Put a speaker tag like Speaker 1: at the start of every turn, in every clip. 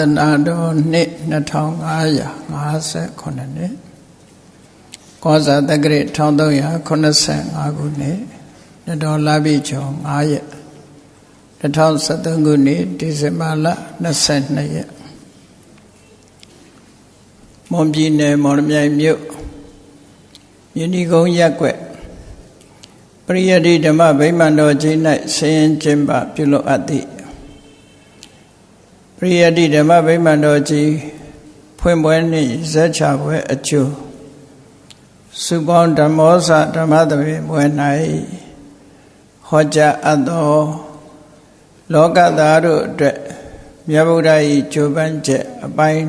Speaker 1: သနာတော်နှစ်2558နှစ်ကောဇာတက္ကရာ1385ခုနှစ်နတော်လာပြီကျော်9ရက်2013ခုနှစ်ဒီဇင်ဘာလ22ရက်မွန်ပြည်နယ်မော်လမြိုင်မြို့မြင်းဒီကုန်းရက်ွက်ပရိယတိဓမ္မဗိမာန်တော်ကြီး၌ဆင်းရင်ကျင်းပပြုလုပ်အပ်သည့်ပ ရိယတိဓမ္မဗိမာန်တော်ကြီးဖွင့်ပွဲနှင့်ဇက်ချပွဲအကျိုးစုပေါင်းဓမ္မောစဓမ္မသဘင်ပွဲ၌ဟောကြားအပ်သောလောကသားတို့အတွက်မြတ်ဗုဒ္ဓ၏ကြိုးပမ်းချက်အပိုင်း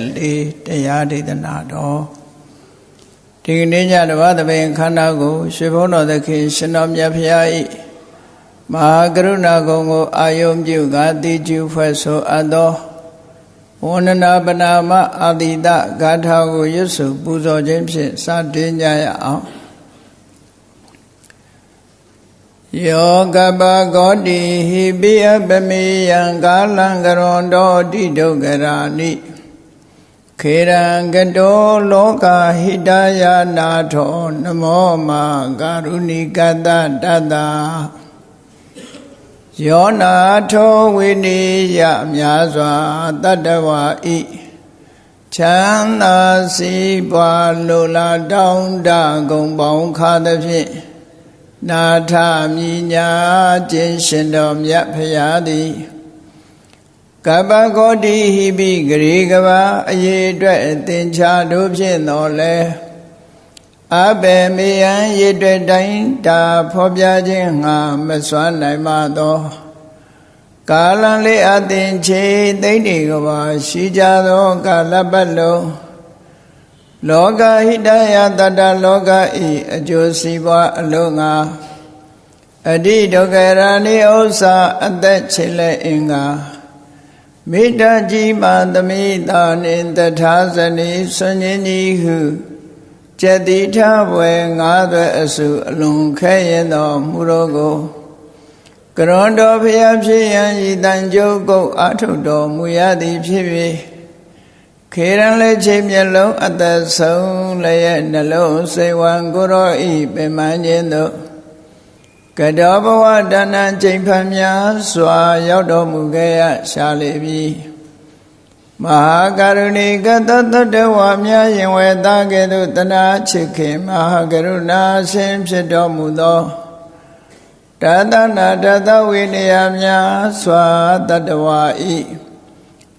Speaker 1: 24တရားဒေသနာတော်ဒီကနေ့ညတဘာသဘင်ခန္ဓာကိုရွှေဘုန်းတော်သခင်ရှင်တော်မြတ်ဖရာ၏ မဟာကရုဏာကုံကိုအာယုံပြုကာတိကျူဖွဲ့ဆိုအပ်သောဝန္ဒနာပနာမအာတိတဂါထာကိုရွတ်ဆိုပူဇော်ခြင်းဖြင့်စတင်ကြရအောင်ယောကပဂောတိဟိပိယပမေယံကာလံကရွန်တောတိဒုက္ခရာနိခေရံကတောလောကဟိတယာနာထောနမောမာကာရုဏိကတတတ ယောနာထောဝိနိယများစွာတတ္တဝါဤချမ်းသာစီးပွားလိုလားတောင်းတဂုံပေါင်းခါသဖြင့်နာထမြညာခြင်းရှင်တော်မြတ်ဖရာသည်ကပ္ပဂောတိဟိပိဂရေကဘာအရေးအတွက်သင်္ချာတို့ဖြင့်တော်လဲ အဘေမေယံရည်တွေ့တိုင်းတာဖော်ပြခြင်းငါမစွမ်းနိုင်ပါသောကာလံလေးအသင်ချေသိမ့်ဒီကဘာရှိကြသောကာလပတ်လုံးလောကဟိတယတတလောကဤအကျိုးစီးပွားအလုံးငါအတိဒုက္ခရာနိဥ္စာအသက်ချေလက်အင်္ဂါမေတ္တာကြီးမာသမိတာနှင့်တထာဇနီဆွန်ញင်းကြီးဟု ကျက်တိထဘွယ်ငါးသွဲအစုအလွန်ခဲရင်တော်မူတော်ကိုကရွန်တော်ဖျားဖြစ်ရန်ဤတန်ကြုတ်ကုတ်အာထုတော်မူရသည်ဖြစ်၍ခေရန်လက်ချိန်မျက်လုံးအသက်ဆုံးလည်းရဲ့နှလုံးစိတ်ဝံကိုရောဤပင်မခြင်းတို့ကတောဘဝဒါနချိန်ဖန်များစွာရောက်တော်မူခဲ့ရရှာလေပြီ မဟာကရုဏီကတတတဝါများရင်ဝေသားကဲ့သို့တနာချစ်ခင်မဟာကရုဏာရှင်ဖြစ်တော်မူသောတသနာတသဝိနည်းများစွာတတဝါဤ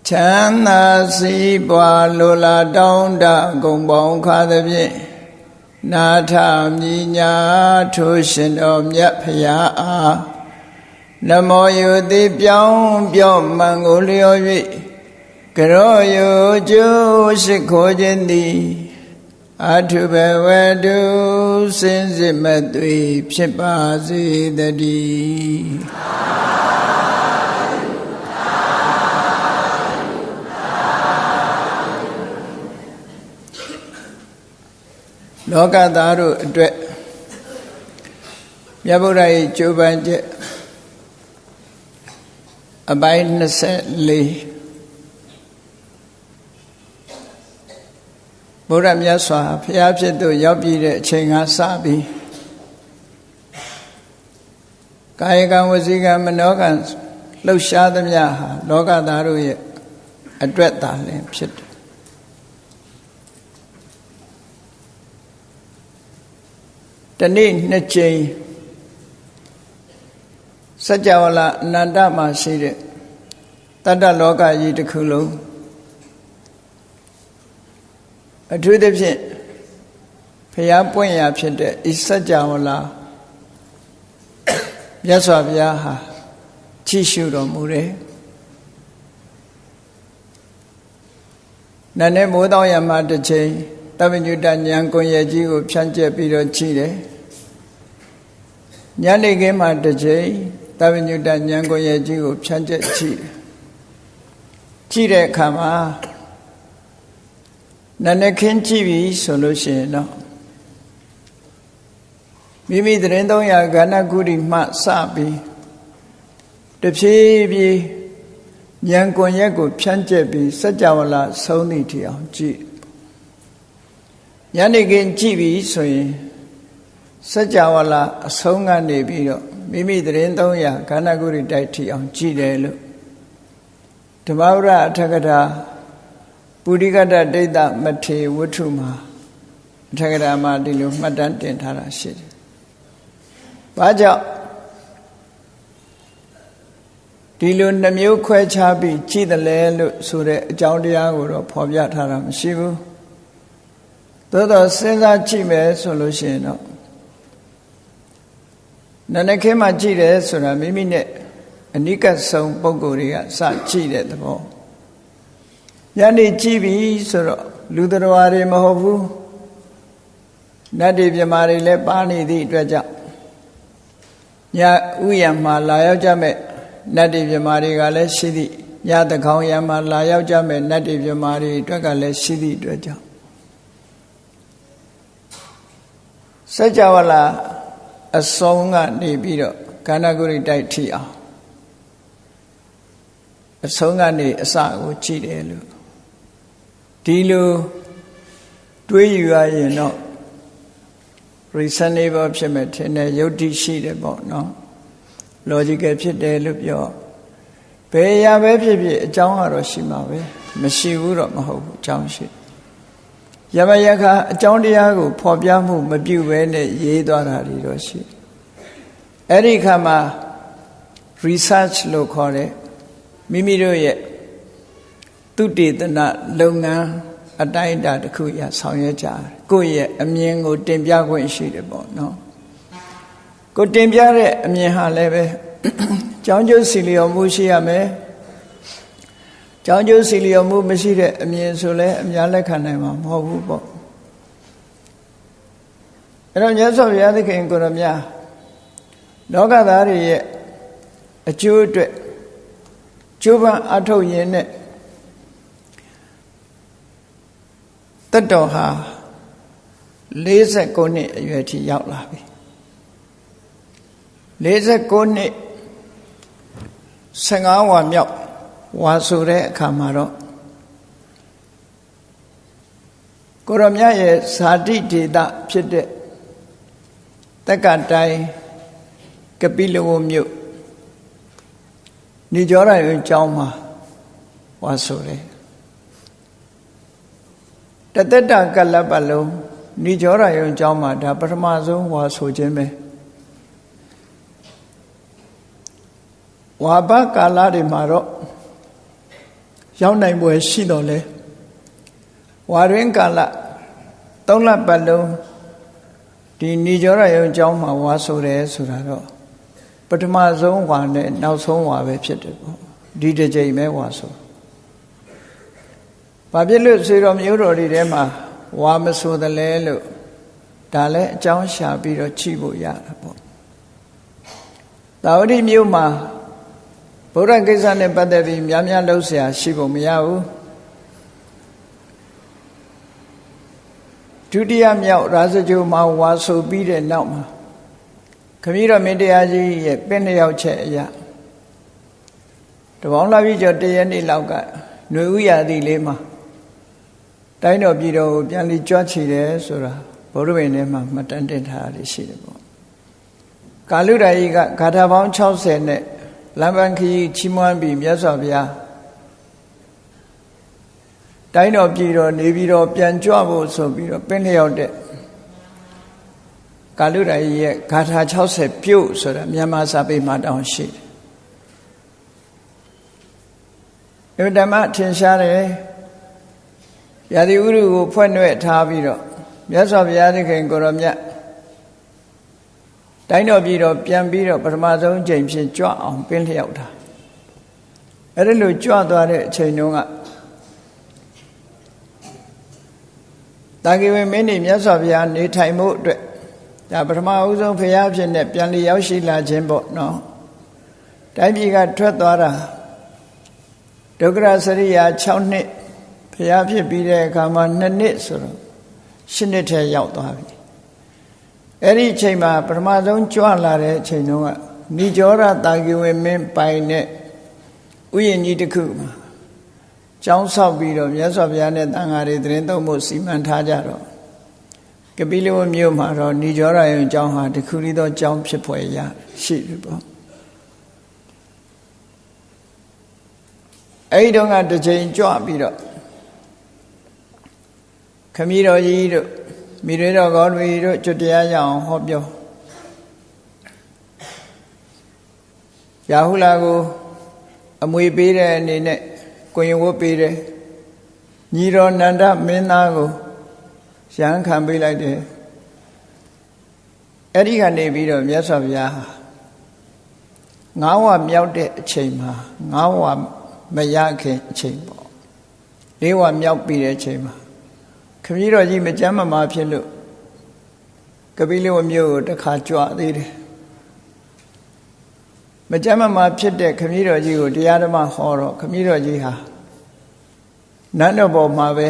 Speaker 1: ချမ်းသာစီးပွားလိုလားတောင်းတဂုံပေါင်းခါသဖြင့်နာထမြညာထိုရှင်တော်မြတ်ဖရာအားနမောယုတိပြောင်းပြော့မှန်ကိုလျော်၍ ကရောယုကျိုးရှိခိုးခြင်းသည်အထုဘဝတုစင်စစ်မသွေဖြစ်ပါစေတည်းလောကသားတို့အတွက်မြတ်ဗုဒ္ဓရဲ့ကြိုးပမ်းချက်အပိုင်း24 ဘုရားမြတ်စွာဘုရားဖြစ်သူရောက်ပြည်တဲ့အချိန်ကစပြီးကာယကံဝစီကံမနောကံလှုပ်ရှားသမျှဟာလောကသားတို့ရဲ့အတွက်သာလင်ဖြစ်တယ်တနေ့နှစ်ကြိမ်စัจ java လာအနန္တမှာရှိတဲ့တတ္တလောကကြီးတစ်ခုလုံး အထူးသဖြင့်ဖျားပွင့်ရာဖြစ်တဲ့ဤစัจ java လာမြတ်စွာဘုရားဟာကြည့်ရှုတော်မူတယ်နတ်နဲ့မိုးတောင်းရမှာတစ်ချိန်တပညုတဉာဏ်ကွန်ရဲ့ကြီးကိုဖြန့်ကျက်ပြီးတော့ကြည့်တယ်ညနေခင်းမှာတစ်ချိန်တပညုတဉာဏ်ကွန်ရဲ့ကြီးကိုဖြန့်ကျက်ကြည့်တယ်ကြည့်တဲ့အခါမှာ နနခင်းကြည့်ပြီဆိုလို့ရှိရင်တော့မိမိသတင်း300ကဏ္ဍကုရီမှစပြီးတဖြည်းဖြည်းဉာဏ်ကွန်ရက်ကိုဖြန့်ကျက်ပြီးစัจ java လာဆုံးသည့်ထီအောင်ကြည့်ညနေခင်းကြည့်ပြီဆိုရင်စัจ java လာအဆုံးကနေပြီးတော့မိမိသတင်း300ခန္ဓာကိုယ်တိုက်ထီအောင်ကြည့်တယ်လို့ဓမ္မဝရအထကထာ ပုရိကတဒိဋ္ဌမထေဝတ္ထုမှာအထကထာမှာဒီလိုမှတ်တမ်းတင်ထားတာရှိတယ်။ဘာကြောင့်ဒီလိုနှမျိုးခွဲခြားပြီးကြည်တယ်လဲလို့ဆိုတဲ့အကြောင်းတရားကိုတော့ဖော်ပြထားတာမရှိဘူး။သို့တော့စဉ်းစားကြည့်မယ်ဆိုလို့ရှိရင်တော့နနခဲမှာကြည့်တယ်ဆိုတာမိမိနဲ့အနိကဆုံးပုံကိုယ်တွေကစကြည့်တဲ့သဘော ညနေကြည့်ပြီဆိုတော့လူတော်တွေမဟုတ်ဘူးနတ်တွေမြမာတွေလည်းပါနေသည့်အတွက်ကြောင့်ညဥယျာမှာလာရောက်ကြမဲ့နတ်တွေမြမာတွေကလည်းရှိသည့်ညတခေါင်ယံမှာလာရောက်ကြမဲ့နတ်တွေမြမာတွေအတွက်ကလည်းရှိသည့်အတွက်ကြောင့်စัจ java လာအဆုံးကနေပြီးတော့ခန္ဓာကိုယ်တိုက်ထိအောင်အဆုံးကနေအစကိုကြည့်တယ်လို့ ဒီလိုတွေးယူရရင်တော့ reasonable ဖြစ်မဲ့ထင်တယ်ယုတ်တိရှိတယ်ပေါ့နော် logical ဖြစ်တယ်လို့ပြောဘယ်ရာပဲဖြစ်ဖြစ်အကြောင်းကတော့ရှိမှာပဲမရှိဘူးတော့မဟုတ်ဘူးအကြောင်းရှိယမယခအကြောင်းတရားကိုဖော်ပြမှုမပြုဘဲနဲ့ရေးသွားတာတွေတော့ရှိအဲ့ဒီခါမှာ research လို့ခေါ်တဲ့မိမိတို့ရဲ့ သုတေသနလုပ်ငန်းအတိုင်းအတာတစ်ခုရဆောင်ရွက်ကြတယ်ကိုယ့်ရဲ့အမြင်ကို တင်ပြခွင့်ရှိတယ်ပေါ့နော်ကိုတင်ပြတဲ့အမြင်ဟာလည်းပဲကြောင်းကျိုးစီလျော်မှုရှိရမယ်ကြောင်းကျိုးစီလျော်မှုမရှိတဲ့အမြင်ဆိုလဲအများလက်ခံနိုင်မှာမဟုတ်ဘူးပေါ့အဲ့တော့မြတ်စွာဘုရားသခင်ကိုရမြလောကသားတွေရဲ့အကျိုးအတွက်ကျိုးပန်းအထုတ်ရင်းနဲ့ တတ်တော်ဟာ49နှစ်အရွယ်ထိရောက်လာပြီ49နှစ်15ဝါမြောက်ဝါဆိုတဲ့အခါမှာတော့ကိုရမြရဲ့ဇာတိဒေတာဖြစ်တဲ့တက္ကတိုင်းကပိလဝမြို့နေကြောရရင်ကျောင်းမှာဝါဆိုတယ် တသက်တာကလပ်ပလုံးနေကြောရရင်ကျောင်းမှာဒါပထမဆုံးဝါဆိုခြင်းပဲဝါဘကာလတွေမှာတော့ရောက်နိုင်ပွဲရှိတော့လေဝါရင်းကာလသုံးလပတ်လုံးဒီနေကြောရရုံကျောင်းမှာဝါဆိုတယ်ဆိုတာတော့ပထမဆုံးဝါနဲ့နောက်ဆုံးဝါပဲဖြစ်တယ်ပေါ့ဒီတစ်ကြိမ်ပဲဝါဆို ဘာဖြစ်လို့ဆွေတော်မျိုးတော်တွေထဲမှာဝါမဆိုတယ်လဲလို့ဒါလည်းအကြောင်းရှာပြီးတော့ချိဖို့ရတာပေါ့သာဝတိမြို့မှာဗုဒ္ဓကိစ္စနဲ့ပတ်သက်ပြီးများများလှုပ်ရှားရှိဖို့မရဘူးဒုတိယမြောက်ရာဇဂိုမှာဝါဆိုပြီးတဲ့နောက်မှာခမည်းတော်မင်းတရားကြီးရဲ့ပင့်လျောက်ချက်အရာတပေါင်းလာပြီးကျော်တရက်နေ့လောက်ကຫນွေဥရာသီလေးမှာ တိုင်းတော်ပြည်တော်ကိုပြန်လီကြွချီတယ်ဆိုတာဘုရားဝင်ထဲမှာမှတ်တမ်းတင်ထားရရှိတယ်ပေါ့ကာလုဒာကြီးကဂါထာပေါင်း60နဲ့လမ်းပန်းခရီးချီးမွမ်းပြီးမြတ်စွာဘုရားတိုင်းတော်ပြည်တော်နေပြီးတော့ပြန်ကြွဖို့ဆိုပြီးတော့ပင်းလျောက်တဲ့ကာလုဒာကြီးရဲ့ဂါထာ60ပြုတ်ဆိုတာမြန်မာစာပေမှာတောင်းရှိတယ်။ဓမ္မထင်ရှားတယ်။ ရာသီဥတုကိုဖွင့်နှဲ့ထားပြီးတော့မြတ်စွာဘုရားသခင်ကိုရောမြတ်တိုင်းတော်ပြည်တော်ပြန်ပြီးတော့ပထမဆုံးအချိန်ဖြင့်ကြွအောင်ပင်းလျောက်တာအဲ့ဒီလိုကြွသွားတဲ့အချိန်တုန်းကတာဂိဝေမင်းနေမြတ်စွာဘုရားနေထိုင်မှုအတွက်ဒါပထမအဦးဆုံးဖရာဖြစ်နေပြန်လျရောက်ရှိလာခြင်းပေါ့နော်တိုင်းပြည်ကထွက်သွားတာဒုက္ခရစရိယာ6နှစ် ဖရာဖြစ်ပြီးတဲ့အခါမှာ2နှစ်ဆိုတော့7နှစ်ထဲရောက်သွားပြီအဲ့ဒီအချိန်မှာပထမဆုံးကြွလာတဲ့အချိန်တုန်းကနိကြောရတာဂိဝေမင်းပိုင်နဲ့ဥယျာဉ်ကြီးတစ်ခုမှာကျောင်းဆောက်ပြီးတော့မြတ်စွာဘုရားနဲ့တန်ဃာတွေသတင်းသုံးဖို့စီမံထားကြတော့ကပိလဝမြို့မှာတော့ဏိကြောရယုံကျောင်းဟာတခုရီသောကျောင်းဖြစ်ဖွယ်ရရှိတယ်ပေါ့အဲ့ဒီတော့ကတစ်ချိန်ကြွပြီးတော့ ခမည်းတော်ကြီးတို့မိရွေတော်ကောတွေတို့ကျွတ်တရားရအောင်ဟောပြောရာဟုလာကိုအမွေပေးတဲ့အနေနဲ့ကိုရင်ဝတ်ပေးတယ်ညီတော်နန္ဒမင်းသားကိုရဟန်းခံပေးလိုက်တယ်အဲ့ဒီကနေပြီးတော့မြတ်စွာဘုရားငါးဝမြောက်တဲ့အချိန်မှာငါးဝမရခင်အချိန်ပေါ့လေးဝမြောက်ပြီးတဲ့အချိန်မှာခ မည်းတော်ကြီးမကြမ်းမမာဖြစ်လို့ကပိလဝမြို့ကိုတခါကြွသေးတယ်မကြမ်းမမာဖြစ်တဲ့ခမည်းတော်ကြီးကိုတရားဓမ္မဟောတော့ခမည်းတော်ကြီးဟာနတ်တော်ပေါ်မှာပဲ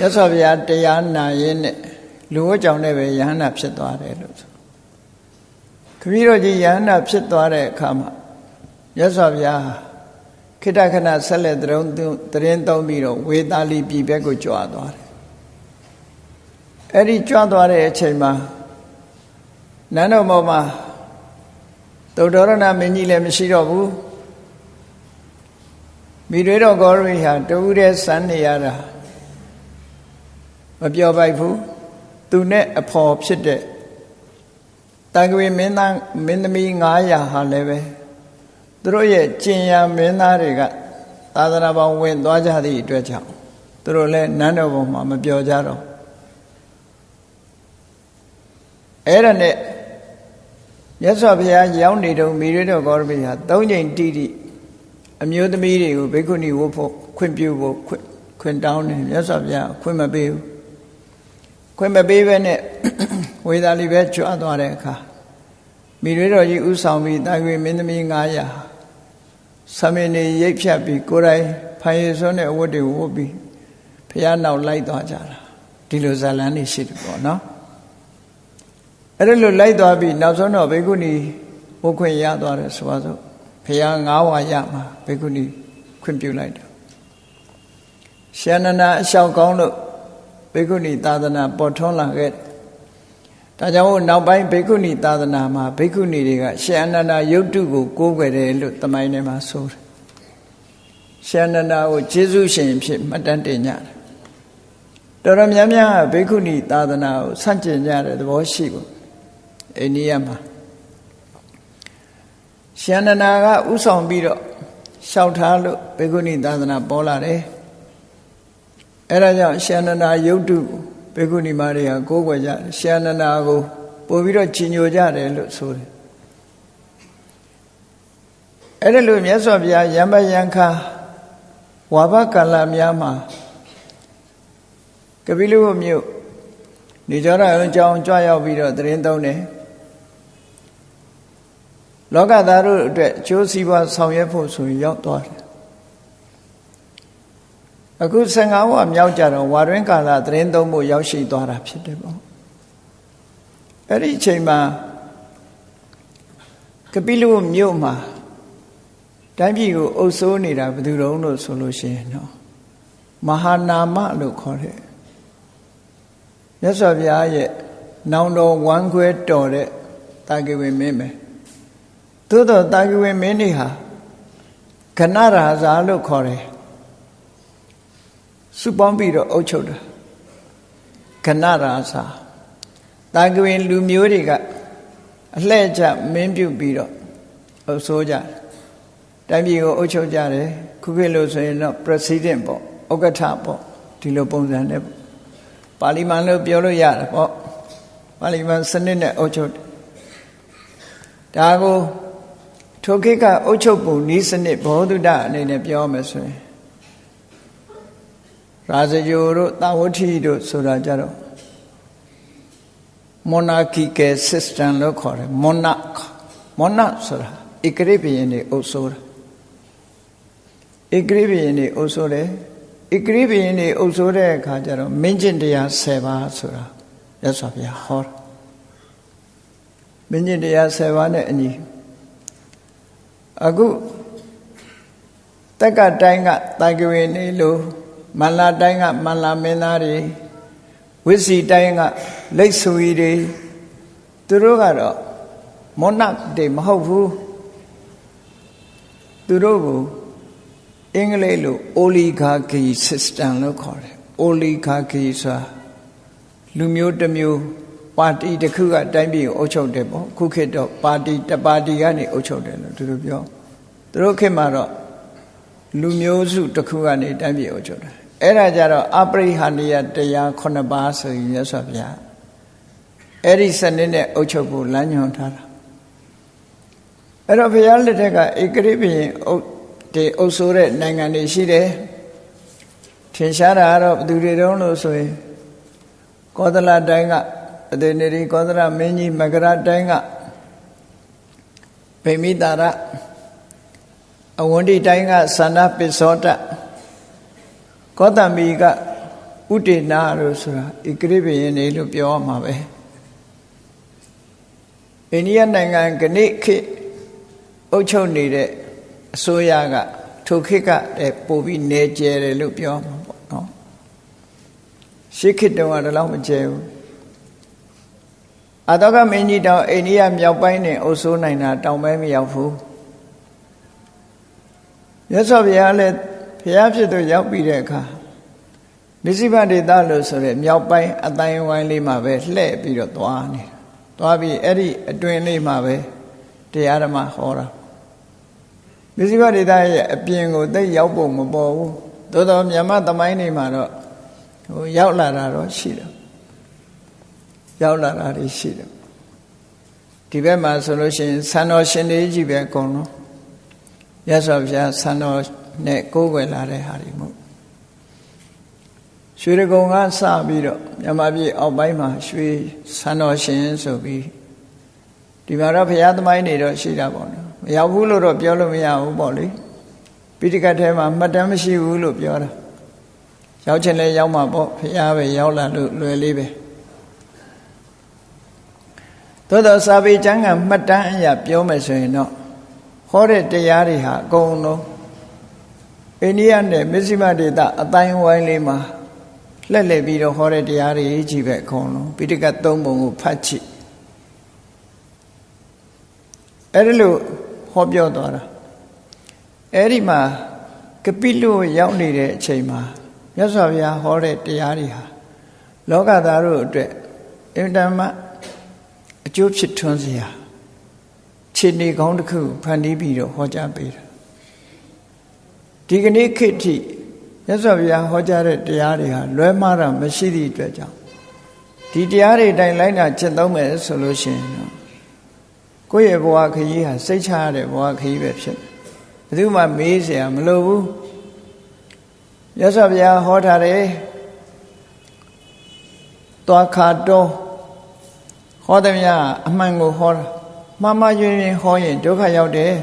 Speaker 1: ရသော်ဗျာတရားနာရင်းနဲ့လူဝကြောင့်လည်းပဲယဟန္တာဖြစ်သွားတယ်လို့ဆိုခမည်းတော်ကြီးယဟန္တာဖြစ်သွားတဲ့အခါမှာရသော်ဗျာ ခိတ္တခဏဆက်လက်တရုံတရင်သုံးပြီးတော့ဝေသာလီပြည်ဘက်ကိုကြွားသွားတယ်အဲ့ဒီကြွားသွားတဲ့အချိန်မှာနန်းတော်ပေါ်မှာသုတ္တရဏမင်းကြီးလည်းမရှိတော့ဘူးမိတွေတော်ဂေါရိဟာတူတဲ့စမ်းနေရတာမပြောပိုက်ဘူးသူနဲ့အဖော်ဖြစ်တဲ့တန်ခွေမင်းသားမင်းသမီး900ဟာလည်းပဲ သူတို့ရဲ့ကျင်ရမင်းသားတွေကသာသနာပေါင်းဝင်သွားကြသည့်အတွက်ကြောင့်သူတို့လည်းနန်းတော်ပေါ်မှာမပြောကြတော့အဲ့ဒါနဲ့မြတ်စွာဘုရားရောက်နေတော့မိရတော်ဂေါရမိဟာ၃ချိန်တိတိအမျိုးသမီးတွေကိုဘိက္ခုနီဝတ်ဖို့ခွင့်ပြုဖို့ခွင့်ခွင့်တောင်းတယ်မြတ်စွာဘုရားခွင့်မပေးဘူးခွင့်မပေးဘဲနဲ့ဝေသာလီပဲကြွားသွားတဲ့အခါမိရွေတော်ကြီးဥဆောင်ပြီးတာရွေမင်းသမီး900 ဆမင်းနေရိတ်ဖြတ်ပြီးကိုယ်တိုင်ဖိုင်ရစွန်းတဲ့အဝတ်တွေဝတ်ပြီးဖះနောက်လိုက်သွားကြတာဒီလိုဇာလန်းနေရှိတယ်ပေါ့နော်အဲ့ဒါလိုလိုက်သွားပြီးနောက်ဆုံးတော့ဘေကုဏီဝတ်ခွင့်ရသွားတယ်ဆိုပါစို့ဖះ9ဝါရမှာဘေကုဏီခွင့်ပြုလိုက်တယ်ရှန္ဒနာအလျှောက်ကောင်းလို့ဘေကုဏီသာသနာပေါ်ထွန်းလာခဲ့တယ် ဒါကြောင့်နောက်ပိုင်းဘိက္ခုနီသာသနာမှာဘိက္ခုနီတွေကရှေအနန္ဒာယုတ်တုကိုကိုးကွယ်တယ်လို့တမိုင်းထဲမှာဆိုတယ်ရှေအနန္ဒာကိုကျေးဇူးရှင်ဖြစ်မှတ်တမ်းတင်ကြတယ်တော်တော်များများဘိက္ခုနီသာသနာကိုဆန့်ကျင်ကြတဲ့သဘောရှိဘူးအိန္ဒိယမှာရှေအနန္ဒာကဥဆောင်ပြီးတော့လျှောက်ထားလို့ဘိက္ခုနီသာသနာပေါ်လာတယ်အဲဒါကြောင့်ရှေအနန္ဒာယုတ်တုကို ဘေကုဏီမတွေကကိုးကွယ်ကြတယ်ရှန္ဒနာကိုပို့ပြီးတော့ကြီးညိုကြတယ်လို့ဆိုတယ်အဲ့ဒါလို့မြတ်စွာဘုရားယံပယံခါဝါဘကာလများမှာကပိလုမြို့နေကြရအောင်ကြောင်းကြွရောက်ပြီးတော့တရင်သုံးတယ်လောကသားတို့အတွက်အကျိုးစီးပွားဆောင်ရွက်ဖို့ဆိုရင်ရောက်သွားတယ် အခု15ဝမြောက်ကြတော့ဝါတွင်းကာလသတင်းသုံးဖို့ရောက်ရှိသွားတာဖြစ်တယ်ပေါ့အဲ့ဒီအချိန်မှာကပိလုမြို့မှာတိုင်းပြည်ကိုအုပ်စိုးနေတာဘယ်သူတုံးလို့ဆိုလို့ရှိရင်တော့မဟာနာမလို့ခေါ်တဲ့မြတ်စွာဘုရားရဲ့နောင်တော်ဝမ်းခွဲတော်တဲ့တာဂိဝေမင်းပဲသို့တော့တာဂိဝေမင်းနေဟာခဏရာဇာလို့ခေါ်တယ် စုပေါင်းပြီးတော့အုပ်ချုပ်တာခဏရာစာတာကဝင်လူမျိုးတွေကအလှဲ့ချမင်းပြုတ်ပြီးတော့အုပ်ဆိုးကြတယ်တိုင်းပြည်ကိုအုပ်ချုပ်ကြတယ်ခုခေတ်လို့ဆိုရင်တော့ president ပေါ့ဥက္ကဋ္ဌပေါ့ဒီလိုပုံစံနဲ့ပါလီမန်လို့ပြောလို့ရတယ်ပေါ့ပါလီမန်စနစ်နဲ့အုပ်ချုပ်ဒါကိုထိုခေတ်ကအုပ်ချုပ်ပုံဤစနစ်ဘောဓုတအနေနဲ့ပြောမယ်ဆိုရင် ရာဇဂိုတို့တာဝတိတို့ဆိုတာကြတော့ monarchical system လို့ခေါ်တယ် monarch monarch ဆိုတာဧကရိဘယင်တွေအုပ်စိုးတာဧကရိဘယင်တွေအုပ်စိုးတယ်ဧကရိဘယင်တွေအုပ်စိုးတဲ့အခါကျတော့မင်းကျင့်တရား10ပါးဆိုတာရသော်ဗျာဟောမင်းကျင့်တရား10ပါးနဲ့အညီအခုတက်ကတိုင်းကတာကဝေနေလို့ မန္လာတိုင်းကမန္လာမင်းသားတွေဝိစီတိုင်းကလိတ်ဆွေတွေသူတို့ကတော့မောနတွေမဟုတ်ဘူးသူတို့ကိုအင်္ဂလိပ်လို oligarchy system လို့ခေါ်တယ် oligarchy ဆိုတာလူမျိုးတစ်မျိုးပါတီတစ်ခုကတိုင်းပြည်ကိုအုပ်ချုပ်တယ်ပေါ့ခုခေတ်တော့ပါတီတပါတီကနေအုပ်ချုပ်တယ်လို့သူတို့ပြောသူတို့ခေတ်မှာတော့ လူမျိုးစုတစ်ခုကနေတိုင်းပြည်အုပ်ချုပ်တယ်အဲ့ဒါကြတော့အပရိဟာနိယတရား9ပါးဆိုရင်ရသော်ဗျာအဲ့ဒီစနစ်နဲ့အုပ်ချုပ်ဖို့လမ်းညွှန်ထားတာအဲ့တော့ဘုရားလက်ထက်ကဧကရိပင်အုပ်ဒီအုပ်ဆိုးတဲ့နိုင်ငံတွေရှိတယ်ထင်ရှားတာကတော့ဘယ်သူတွေတုံးလို့ဆိုရင်ကောသလတိုင်းကအတေနေရီကောသလမင်းကြီးမကရတိုင်းကဗိမိတာရ အဝန္တိတိုင်းကသန္နပစ္စောတကောတမီကဥတေနာလို့ဆိုတာဧကရိပယင်နေလို့ပြောမှာပဲအိန္ဒိယနိုင်ငံကနေ့ခေတ်အုပ်ချုပ်နေတဲ့အစိုးရကထိုခေတ်ကပို့ပြီးနေကျဲတယ်လို့ပြောမှာပေါ့နော်ရှေးခေတ်တုန်းကတော့မကျဲဘူးအတောကမင်းကြီးတောင်အိန္ဒိယမြောက်ပိုင်းနဲ့အုပ်စိုးနိုင်တာတောင်ပိုင်းမရောက်ဘူး မြတ်စွာဘုရားလည်းဘုရားဖြစ်သူရောက်ပြီးတဲ့အခါနိစိဗဒေသလို့ဆိုရဲမြောက်ပိုင်းအတိုင်းဝိုင်းလေးမှာပဲလှည့်ပြီးတော့သွားနေသွားပြီးအဲ့ဒီအတွင်းလေးမှာပဲတရားဓမ္မဟောတာနိစိဗဒေသရဲ့အပြင်ကိုသိရောက်ဖို့မပေါ်ဘူးသို့တော်မြန်မာသမိုင်းနေမှာတော့ဟိုရောက်လာတာတော့ရှိတယ်ရောက်လာတာတွေရှိတယ်ဒီဘက်မှာဆိုလို့ရှိရင်ဆန္တော်ရှင်တွေကြီးပဲအကုန်လုံး ရသော်ဘုရားဆန္တော်နဲ့ကိုးကွယ်လာတဲ့ဟာတွေမို့ရွှေရကုံကစပြီးတော့မြန်မာပြည်အောက်ပိုင်းမှာရွှေဆန္တော်ရှင်ဆိုပြီးဒီမှာတော့ဘုရားသမိုင်းတွေတော့ရှိတာပေါ့နော်မရောက်ဘူးလို့တော့ပြောလို့မရဘူးပေါ့လေပိဋကတ်ထဲမှာမှတ်တမ်းမရှိဘူးလို့ပြောတာရောက်ချင်လဲရောက်မှာပေါ့ဘုရားပဲရောက်လာလို့လွယ်လေးပဲသို့တော့စာပေကျမ်းကမှတ်တမ်းအရာပြောမယ်ဆိုရင်တော့ ဟောတဲ့တရားတွေဟာအကုန်လုံးအိန္ဒိယနဲ့မစ္စည်းမဒေသအတိုင်းဝိုင်းလေးမှာလှည့်လည်ပြီးတော့ဟောတဲ့တရားတွေကြီးပဲအကုန်လုံးပိဋကတ်သုံးပုံကိုဖတ်ကြည့်အဲ့ဒီလိုဟောပြောသွားတာအဲ့ဒီမှာကပိလုရောက်နေတဲ့အချိန်မှာမြတ်စွာဘုရားဟောတဲ့တရားတွေဟာလောကသားတို့အတွက်အင်တမအကျိုးဖြစ်ထွန်းစရာ ခြေနေကောင်းတစ်ခုဖန်တီးပြီးတော့ဟောကြားပေးတာဒီကနေ့ခေတ်ထိမြတ်စွာဘုရားဟောကြားတဲ့တရားတွေဟာလွဲမှားတာမရှိသည့်အတွက်ကြောင့်ဒီတရားတွေတိုင်းလိုက်တာကျင့်သုံးမယ်ဆိုလို့ရှိရင်တော့ကိုယ့်ရဲ့ဘဝခရီးဟာစိတ်ချရတဲ့ဘဝခရီးပဲဖြစ်တယ်ဘယ်သူမှမေးเสียမလိုဘူးမြတ်စွာဘုရားဟောထားတယ်သွားခါတော့ဟောသည်များအမှန်ကိုဟောတာ မှားမှားယွင်းယွင်းဟောရင်ဒုက္ခရောက်တယ်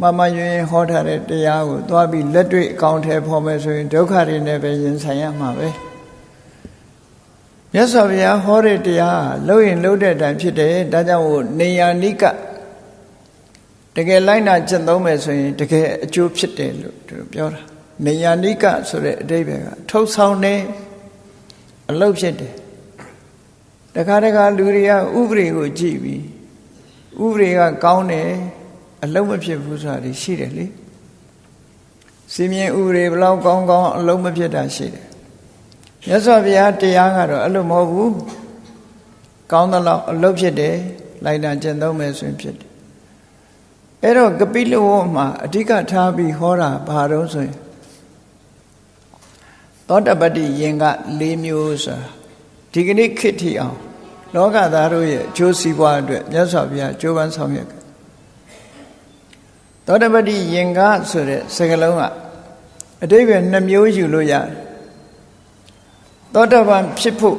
Speaker 1: မှားမှားယွင်းယွင်းဟောထားတဲ့တရားကိုသွားပြီးလက်တွေ့အကောင့်ထဲဖော်မယ်ဆိုရင်ဒုက္ခတွေနဲ့ပဲရင်ဆိုင်ရမှာပဲမြတ်စွာဘုရားဟောတဲ့တရားလှုပ်ရင်လှုပ်တဲ့အတိုင်းဖြစ်တယ်ဒါကြောင့်ဟိုနေယာနိကတကယ်လိုက်နာကျင့်သုံးမယ်ဆိုရင်တကယ်အကျိုးဖြစ်တယ်လို့သူပြောတာနေယာနိကဆိုတဲ့အဓိပ္ပာယ်ကထုတ်ဆောင်တယ်အလုပ်ဖြစ်တယ် တခါတခါလူတွေကဥပဒေကိုကြည့်ပြီးဥပဒေကကောင်းတယ်အလုံးမဖြစ်ဘူးဆိုတာရှိတယ်လေစီမင်းဥပဒေဘလောက်ကောင်းကောင်းအလုံးမဖြစ်တာရှိတယ်မြတ်စွာဘုရားတရားကတော့အဲ့လိုမဟုတ်ဘူးကောင်းသလောက်အလုံးဖြစ်တယ်လိုက်တာကျင့်သုံးမယ်ဆိုရင်ဖြစ်တယ်အဲ့တော့ကပိလဝမှာအဓိကထားပြီးဟောတာဘာတော့ဆိုရင်သောတပတ္တိယင်က၄မျိုးဆိုတာ ဒီကနေ့ခေတ်ထိအောင်လောကသားတို့ရဲ့အကျိုးစီးပွားအတွက်မြတ်စွာဘုရားကြိုးပမ်းဆောင်ရွက်သောတပတိယင်္ဂဆိုတဲ့စကားလုံးကအတိပ္ပယ်နှမျိုးယူလို့ရတယ်သောတပန်ဖြစ်ဖို့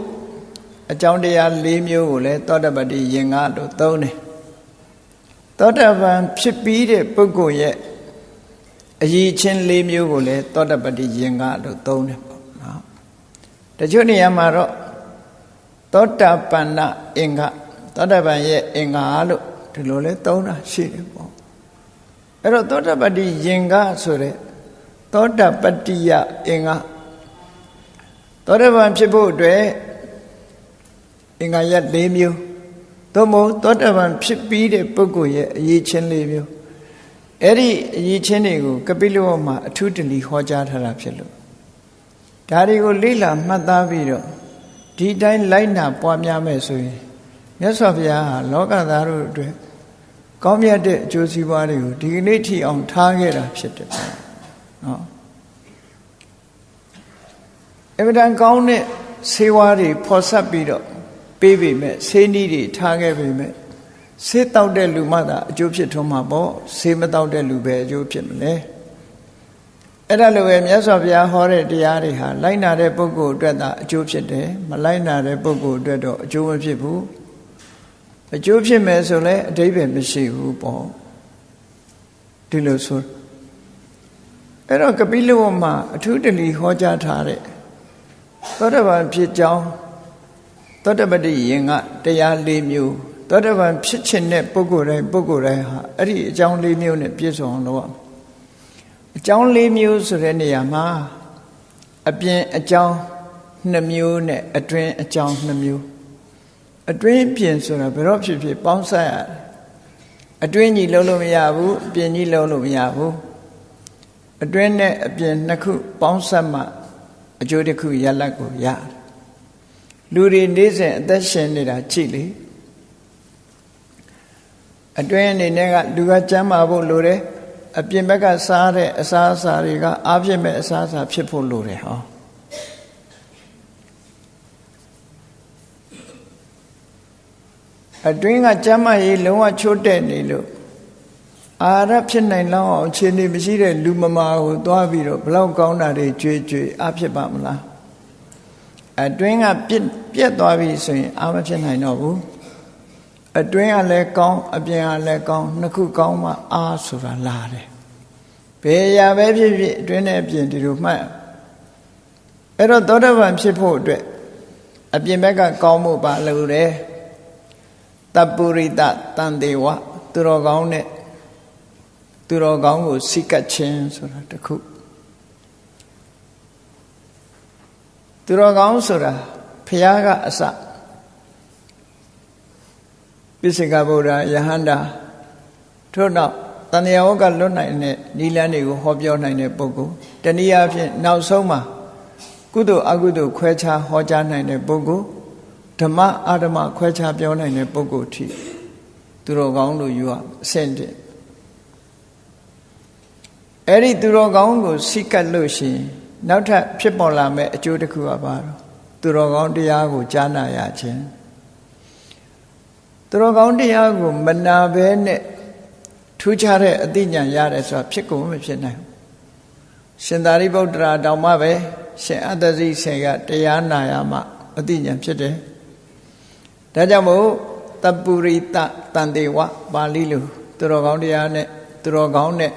Speaker 1: အကြောင်းတရား၄မျိုးကိုလည်းသောတပတိယင်္ဂလို့သုံးတယ်သောတပန်ဖြစ်ပြီးတဲ့ပုဂ္ဂိုလ်ရဲ့အရည်ချင်း၄မျိုးကိုလည်းသောတပတိယင်္ဂလို့သုံးတယ်ပေါ့နော်တချို့နေရာမှာတော့ သောတာပန္နအင်္ဂသောတာပန်ရဲ့အင်္ဂါလို့ဒီလိုလဲသုံးတာရှိတယ်ပေါ့အဲ့တော့သောတပတ္တိယင်္ဂဆိုတဲ့သောတပတ္တိယအင်္ဂသောတပန်ဖြစ်ဖို့အတွက်အင်္ဂါရ၄မျိုးသို့မဟုတ်သောတပန်ဖြစ်ပြီးတဲ့ပုဂ္ဂိုလ်ရဲ့အရေးချင်း၄မျိုးအဲ့ဒီအရေးချင်းတွေကိုကပိလဝမှာအထူးတလီဟောကြားထားတာဖြစ်လို့ဒါတွေကိုလေ့လာမှတ်သားပြီးတော့ ဒီတိုင်းလိုက်နာပွားများမယ်ဆိုရင်မြတ်စွာဘုရားဟာလောကသားတို့အတွက်ကောင်းမြတ်တဲ့အကျိုးစီးပွားတွေကိုဒီကနေ့ထိအောင်ထားခဲ့တာဖြစ်တယ်နော်အဗဒံကောင်းတဲ့ဆေးဝါးတွေဖော်ဆက်ပြီးတော့ပေးပေမဲ့ဆေးနည်းတွေထားခဲ့ပေမဲ့ဆေးတောက်တဲ့လူမှသာအကျိုးဖြစ်ထွန်းမှာပေါ့ဆေးမတောက်တဲ့လူပဲအကျိုးဖြစ်မလဲ အဲ့ဒါလိုပဲမြတ်စွာဘုရားဟောတဲ့တရားတွေဟာလိုက်နာတဲ့ပုဂ္ဂိုလ်အတွက်သာအကျိုးဖြစ်တယ်မလိုက်နာတဲ့ပုဂ္ဂိုလ်အတွက်တော့အကျိုးမဖြစ်ဘူးအကျိုးဖြစ်မယ်ဆိုလဲအတိပ္ပယ်မရှိဘူးပေါ့ဒီလိုဆိုအဲ့တော့ကပိလဝမှာအထူးတလီဟောကြားထားတဲ့သောတပန်ဖြစ်ကြောင်းသောတပတိယင်ကတရား၄မျိုးသောတပန်ဖြစ်ခြင်းတဲ့ပုဂ္ဂိုလ်တိုင်းပုဂ္ဂိုလ်တိုင်းဟာအဲ့ဒီအကြောင်း၄မျိုးနဲ့ပြည့်စုံအောင်လုပ်ရမယ် အကြောင်း၄မျိုးဆိုတဲ့နေရာမှာအပြင်အကြောင်း2မျိုးနဲ့အတွင်းအကြောင်း2မျိုးအတွင်းပြင်ဆိုတာဘယ်တော့ဖြစ်ဖြစ်ပေါင်းဆက်ရတယ်အတွင်းကြီးလုံးလို့မရဘူးအပြင်ကြီးလုံးလို့မရဘူးအတွင်းနဲ့အပြင်နှစ်ခုပေါင်းဆက်မှအကျိုးတစ်ခုရလတ်ကိုရတယ်လူတွေနေ့စဉ်အသက်ရှင်နေတာကြည့်လေအတွင်းအနေနဲ့ကလူကကျမ်းမာဖို့လိုတယ် အပြင်ဘက်ကစားတဲ့အစားအစာတွေကအားဖြင့်မဲ့အစားအစာဖြစ်ဖို့လိုတယ်ဟောအတွင်းကကျမ်းမာရေးလုံးဝချိုးတဲ့နေလို့အာရဖြစ်နိုင်လောက်အောင်အခြေအနေမရှိတဲ့လူမမာကိုသွားပြီးတော့ဘလောက်ကောင်းတာတွေကြွေကြွေအဖြစ်ပါမလားအတွင်းကပြက်ပြက်သွားပြီဆိုရင်အာမဖြစ်နိုင်တော့ဘူး အတွင်းကလည်းကောင်းအပြင်ကလည်းကောင်းနှစ်ခုကောင်းမှအာဆိုတာလာတယ်ဘယ်ရာပဲဖြစ်ဖြစ်အတွင်းနဲ့အပြင်ဒီလိုမှတ်အဲ့တော့သောတပန်ဖြစ်ဖို့အတွက်အပြင်ဘက်ကကောင်းမှုပါလို့တယ်တပုရိတတန်တေဝသူတော်ကောင်းနဲ့သူတော်ကောင်းကိုစိကတ်ခြင်းဆိုတာတခုသူတော်ကောင်းဆိုတာဖះကအစ ပိစိကဗုဒ္ဓယဟန္တာထို့နောက်တန်တရားဝကလွတ်နိုင်တဲ့နိလန်းတွေကိုဟောပြောနိုင်တဲ့ပုဂ္ဂိုလ်တနည်းအားဖြင့်နောက်ဆုံးမှာကုသိုလ်အကုသိုလ်ခွဲခြားဟောကြားနိုင်တဲ့ပုဂ္ဂိုလ်ဓမ္မအာဓမ္မခွဲခြားပြောနိုင်တဲ့ပုဂ္ဂိုလ်ထိသူတော်ကောင်းလို့ယူရအဆင့်တည်းအဲ့ဒီသူတော်ကောင်းကိုစိကတ်လို့ရှိရင်နောက်ထပ်ဖြစ်ပေါ်လာမဲ့အကျိုးတစ်ခုကပါတော့သူတော်ကောင်းတရားကိုကြားနာရခြင်း သူတော်ကောင်းတရားကိုမနာဘဲနဲ့ထူးခြားတဲ့အသိဉာဏ်ရတယ်ဆိုတာဖြစ်ကုန်မဖြစ်နိုင်ဘူးရှင်သာရိပုတ္တရာတောင်မှပဲရှင်အတ္တဇိဆေကတရားနာရမှအသိဉာဏ်ဖြစ်တယ်ဒါကြောင့်မို့တပုရိတတန်တေဝပါဠိလိုသူတော်ကောင်းတရားနဲ့သူတော်ကောင်းနဲ့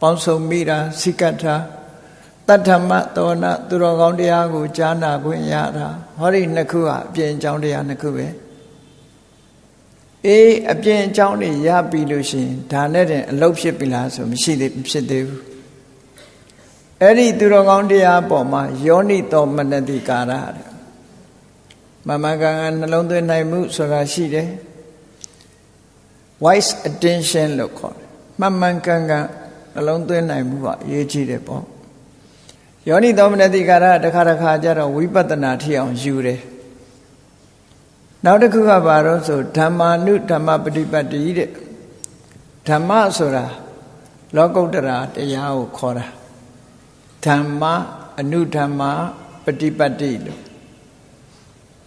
Speaker 1: ပေါင်းစုံမိတာစိကတ်တာတတ္ထမသောနာသူတော်ကောင်းတရားကိုကြားနာခွင့်ရတာဟောဒီနှစ်ခုဟာအပြင်အကြောင်းတရားနှစ်ခုပဲ အေးအပြင်အကြောင်းတွေရပြီလို့ရှိရင်ဒါနဲ့တင်အလုတ်ဖြစ်ပြီလားဆိုမရှိသေးဖြစ်သေးဘူးအဲ့ဒီသူတော်ကောင်းတရားပေါ်မှာယောနိတော်မနတိကာရတဲ့မမကန်ကနှလုံးသွင်းနိုင်မှုဆိုတာရှိတယ် wise attention လို့ခေါ်တယ်မှန်မှန်ကန်ကန်နှလုံးသွင်းနိုင်မှုကအရေးကြီးတယ်ပေါ့ယောနိသောမနတိကာရတခါတခါကျတော့ဝိပဿနာထီအောင်ယူတယ် နောက်တစ်ခုကဘာလို့ဆိုဓမ္မာနုဓမ္မပฏิပတ်တိတဲ့ဓမ္မဆိုတာလောကုတ္တရာတရားကိုခေါ်တာဓမ္မအနုဓမ္မပฏิပတ်တိလို့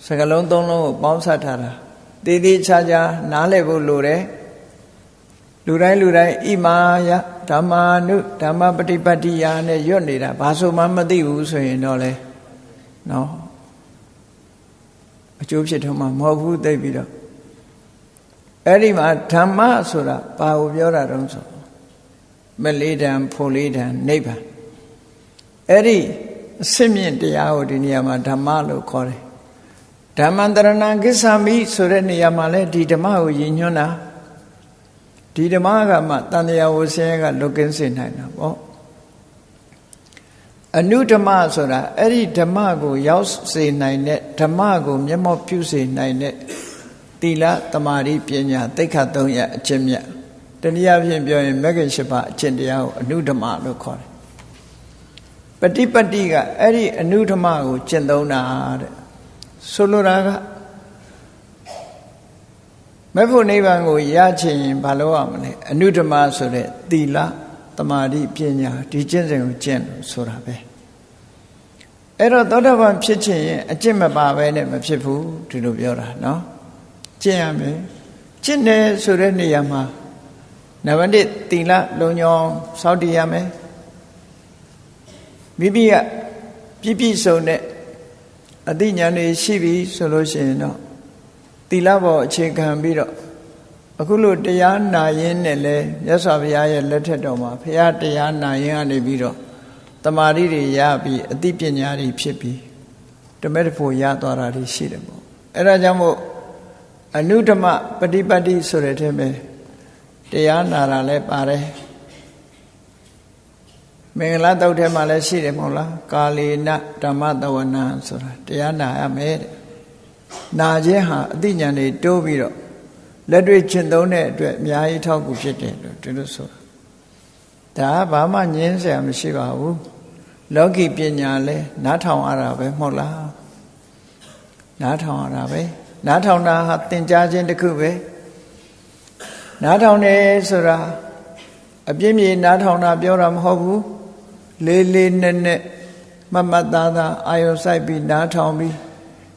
Speaker 1: စကလုံးသုံးလုံးကိုပေါင်းစပ်ထားတာတည်တည်ချာချာနားလည်ဖို့လိုတယ်လူတိုင်းလူတိုင်းဣမာယဓမ္မာနုဓမ္မပฏิပတ်တိယာနဲ့ရွတ်နေတာဘာဆိုမှမသိဘူးဆိုရင်တော့လေနော် အကျိုးဖြစ်ထုံးမှာမဟုတ်ဘူးသိပြီးတော့အဲ့ဒီမှာဓမ္မဆိုတာဘာကိုပြောတာတုံးဆိုမလေးတံဖို့လေးတံနိဗ္ဗာန်အဲ့ဒီအစစ်မြင့်တရားကိုဒီနေရာမှာဓမ္မလို့ခေါ်တယ်ဓမ္မန္တရဏကိစ္ဆာမိဆိုတဲ့နေရာမှာလဲဒီဓမ္မကိုရည်ညွှန်းတာဒီဓမ္မကမှတန်တရားဝဆင်းရဲကလွတ်ကင်းစေနိုင်တာပေါ့ အနုဓမ္မဆိုတာအဲ့ဒီဓမ္မကိုရောက်စေနိုင်တဲ့ဓမ္မကို မျက်မှောက်ပြုစေနိုင်တဲ့သီလတမာတိပညာသိက္ခာ၃ရအကျင့်မြတ်တနည်းအားဖြင့်ပြောရင်မဂ္ဂင်၈ပါးအကျင့်တရားကိုအနုဓမ္မလို့ခေါ်တယ်ပฏิပတ္တိကအဲ့ဒီအနုဓမ္မကိုကျင့်သုံးတာတဲ့ဆိုလိုတာကမဖို့နိဗ္ဗာန်ကိုရချင်ရင်ဘာလို့ရမလဲအနုဓမ္မဆိုတဲ့သီလတမာတိပညာဒီကျင့်စဉ်ကိုကျင့်လို့ဆိုတာပဲ အဲ့တော့သောတာပန်ဖြစ်ခြင်းရင်အကျင့်မပါပဲနဲ့မဖြစ်ဘူးဒီလိုပြောတာနော်ကျင့်ရမယ်ကျင့်တယ်ဆိုတဲ့နေရာမှာနဝတိသီလလုံညောင်းစောင့်တည်ရမယ်မိမိကပြည့်ပြည့်စုံတဲ့အသိဉာဏ်တွေရှိပြီဆိုလို့ရှိရင်တော့သီလပေါ်အခြေခံပြီးတော့အခုလို့တရားနာရင်းနဲ့လဲမြတ်စွာဘုရားရဲ့လက်ထက်တော်မှာဘုရားတရားနာရင်းကနေပြီးတော့ တမာရီတွေရပြီးအသိပညာတွေဖြစ်ပြီးတမဲတဖို့ရသွားတာတွေရှိတယ်ပေါ့အဲဒါကြောင့်မို့အနုဓမ္မပฏิပတ်တိဆိုတဲ့ထဲမှာတရားနာတာလည်းပါတယ်မင်္ဂလာတုတ်ထဲမှာလည်းရှိတယ်မဟုတ်လားကာလေနဓမ္မတဝနာဆိုတာတရားနာရမယ်တဲ့နာခြင်းဟာအသိဉာဏ်တွေတိုးပြီးတော့လက်တွေ့ကျင့်သုံးတဲ့အတွက်အများကြီးထောက်ကူဖြစ်တယ်လို့ဒီလိုဆိုတာဒါဘာမှငင်းစရာမရှိပါဘူး လောကီပညာလဲနားထောင်ရတာပဲမဟုတ်လားနားထောင်ရတာပဲနားထောင်တာဟာသင်ကြားခြင်းတစ်ခုပဲနားထောင်တယ်ဆိုတာအပြင်းပြေနားထောင်တာပြောတာမဟုတ်ဘူးလေးလေးနက်နက်မမတ်သားသားအာယုစိုက်ပြီးနားထောင်ပြီး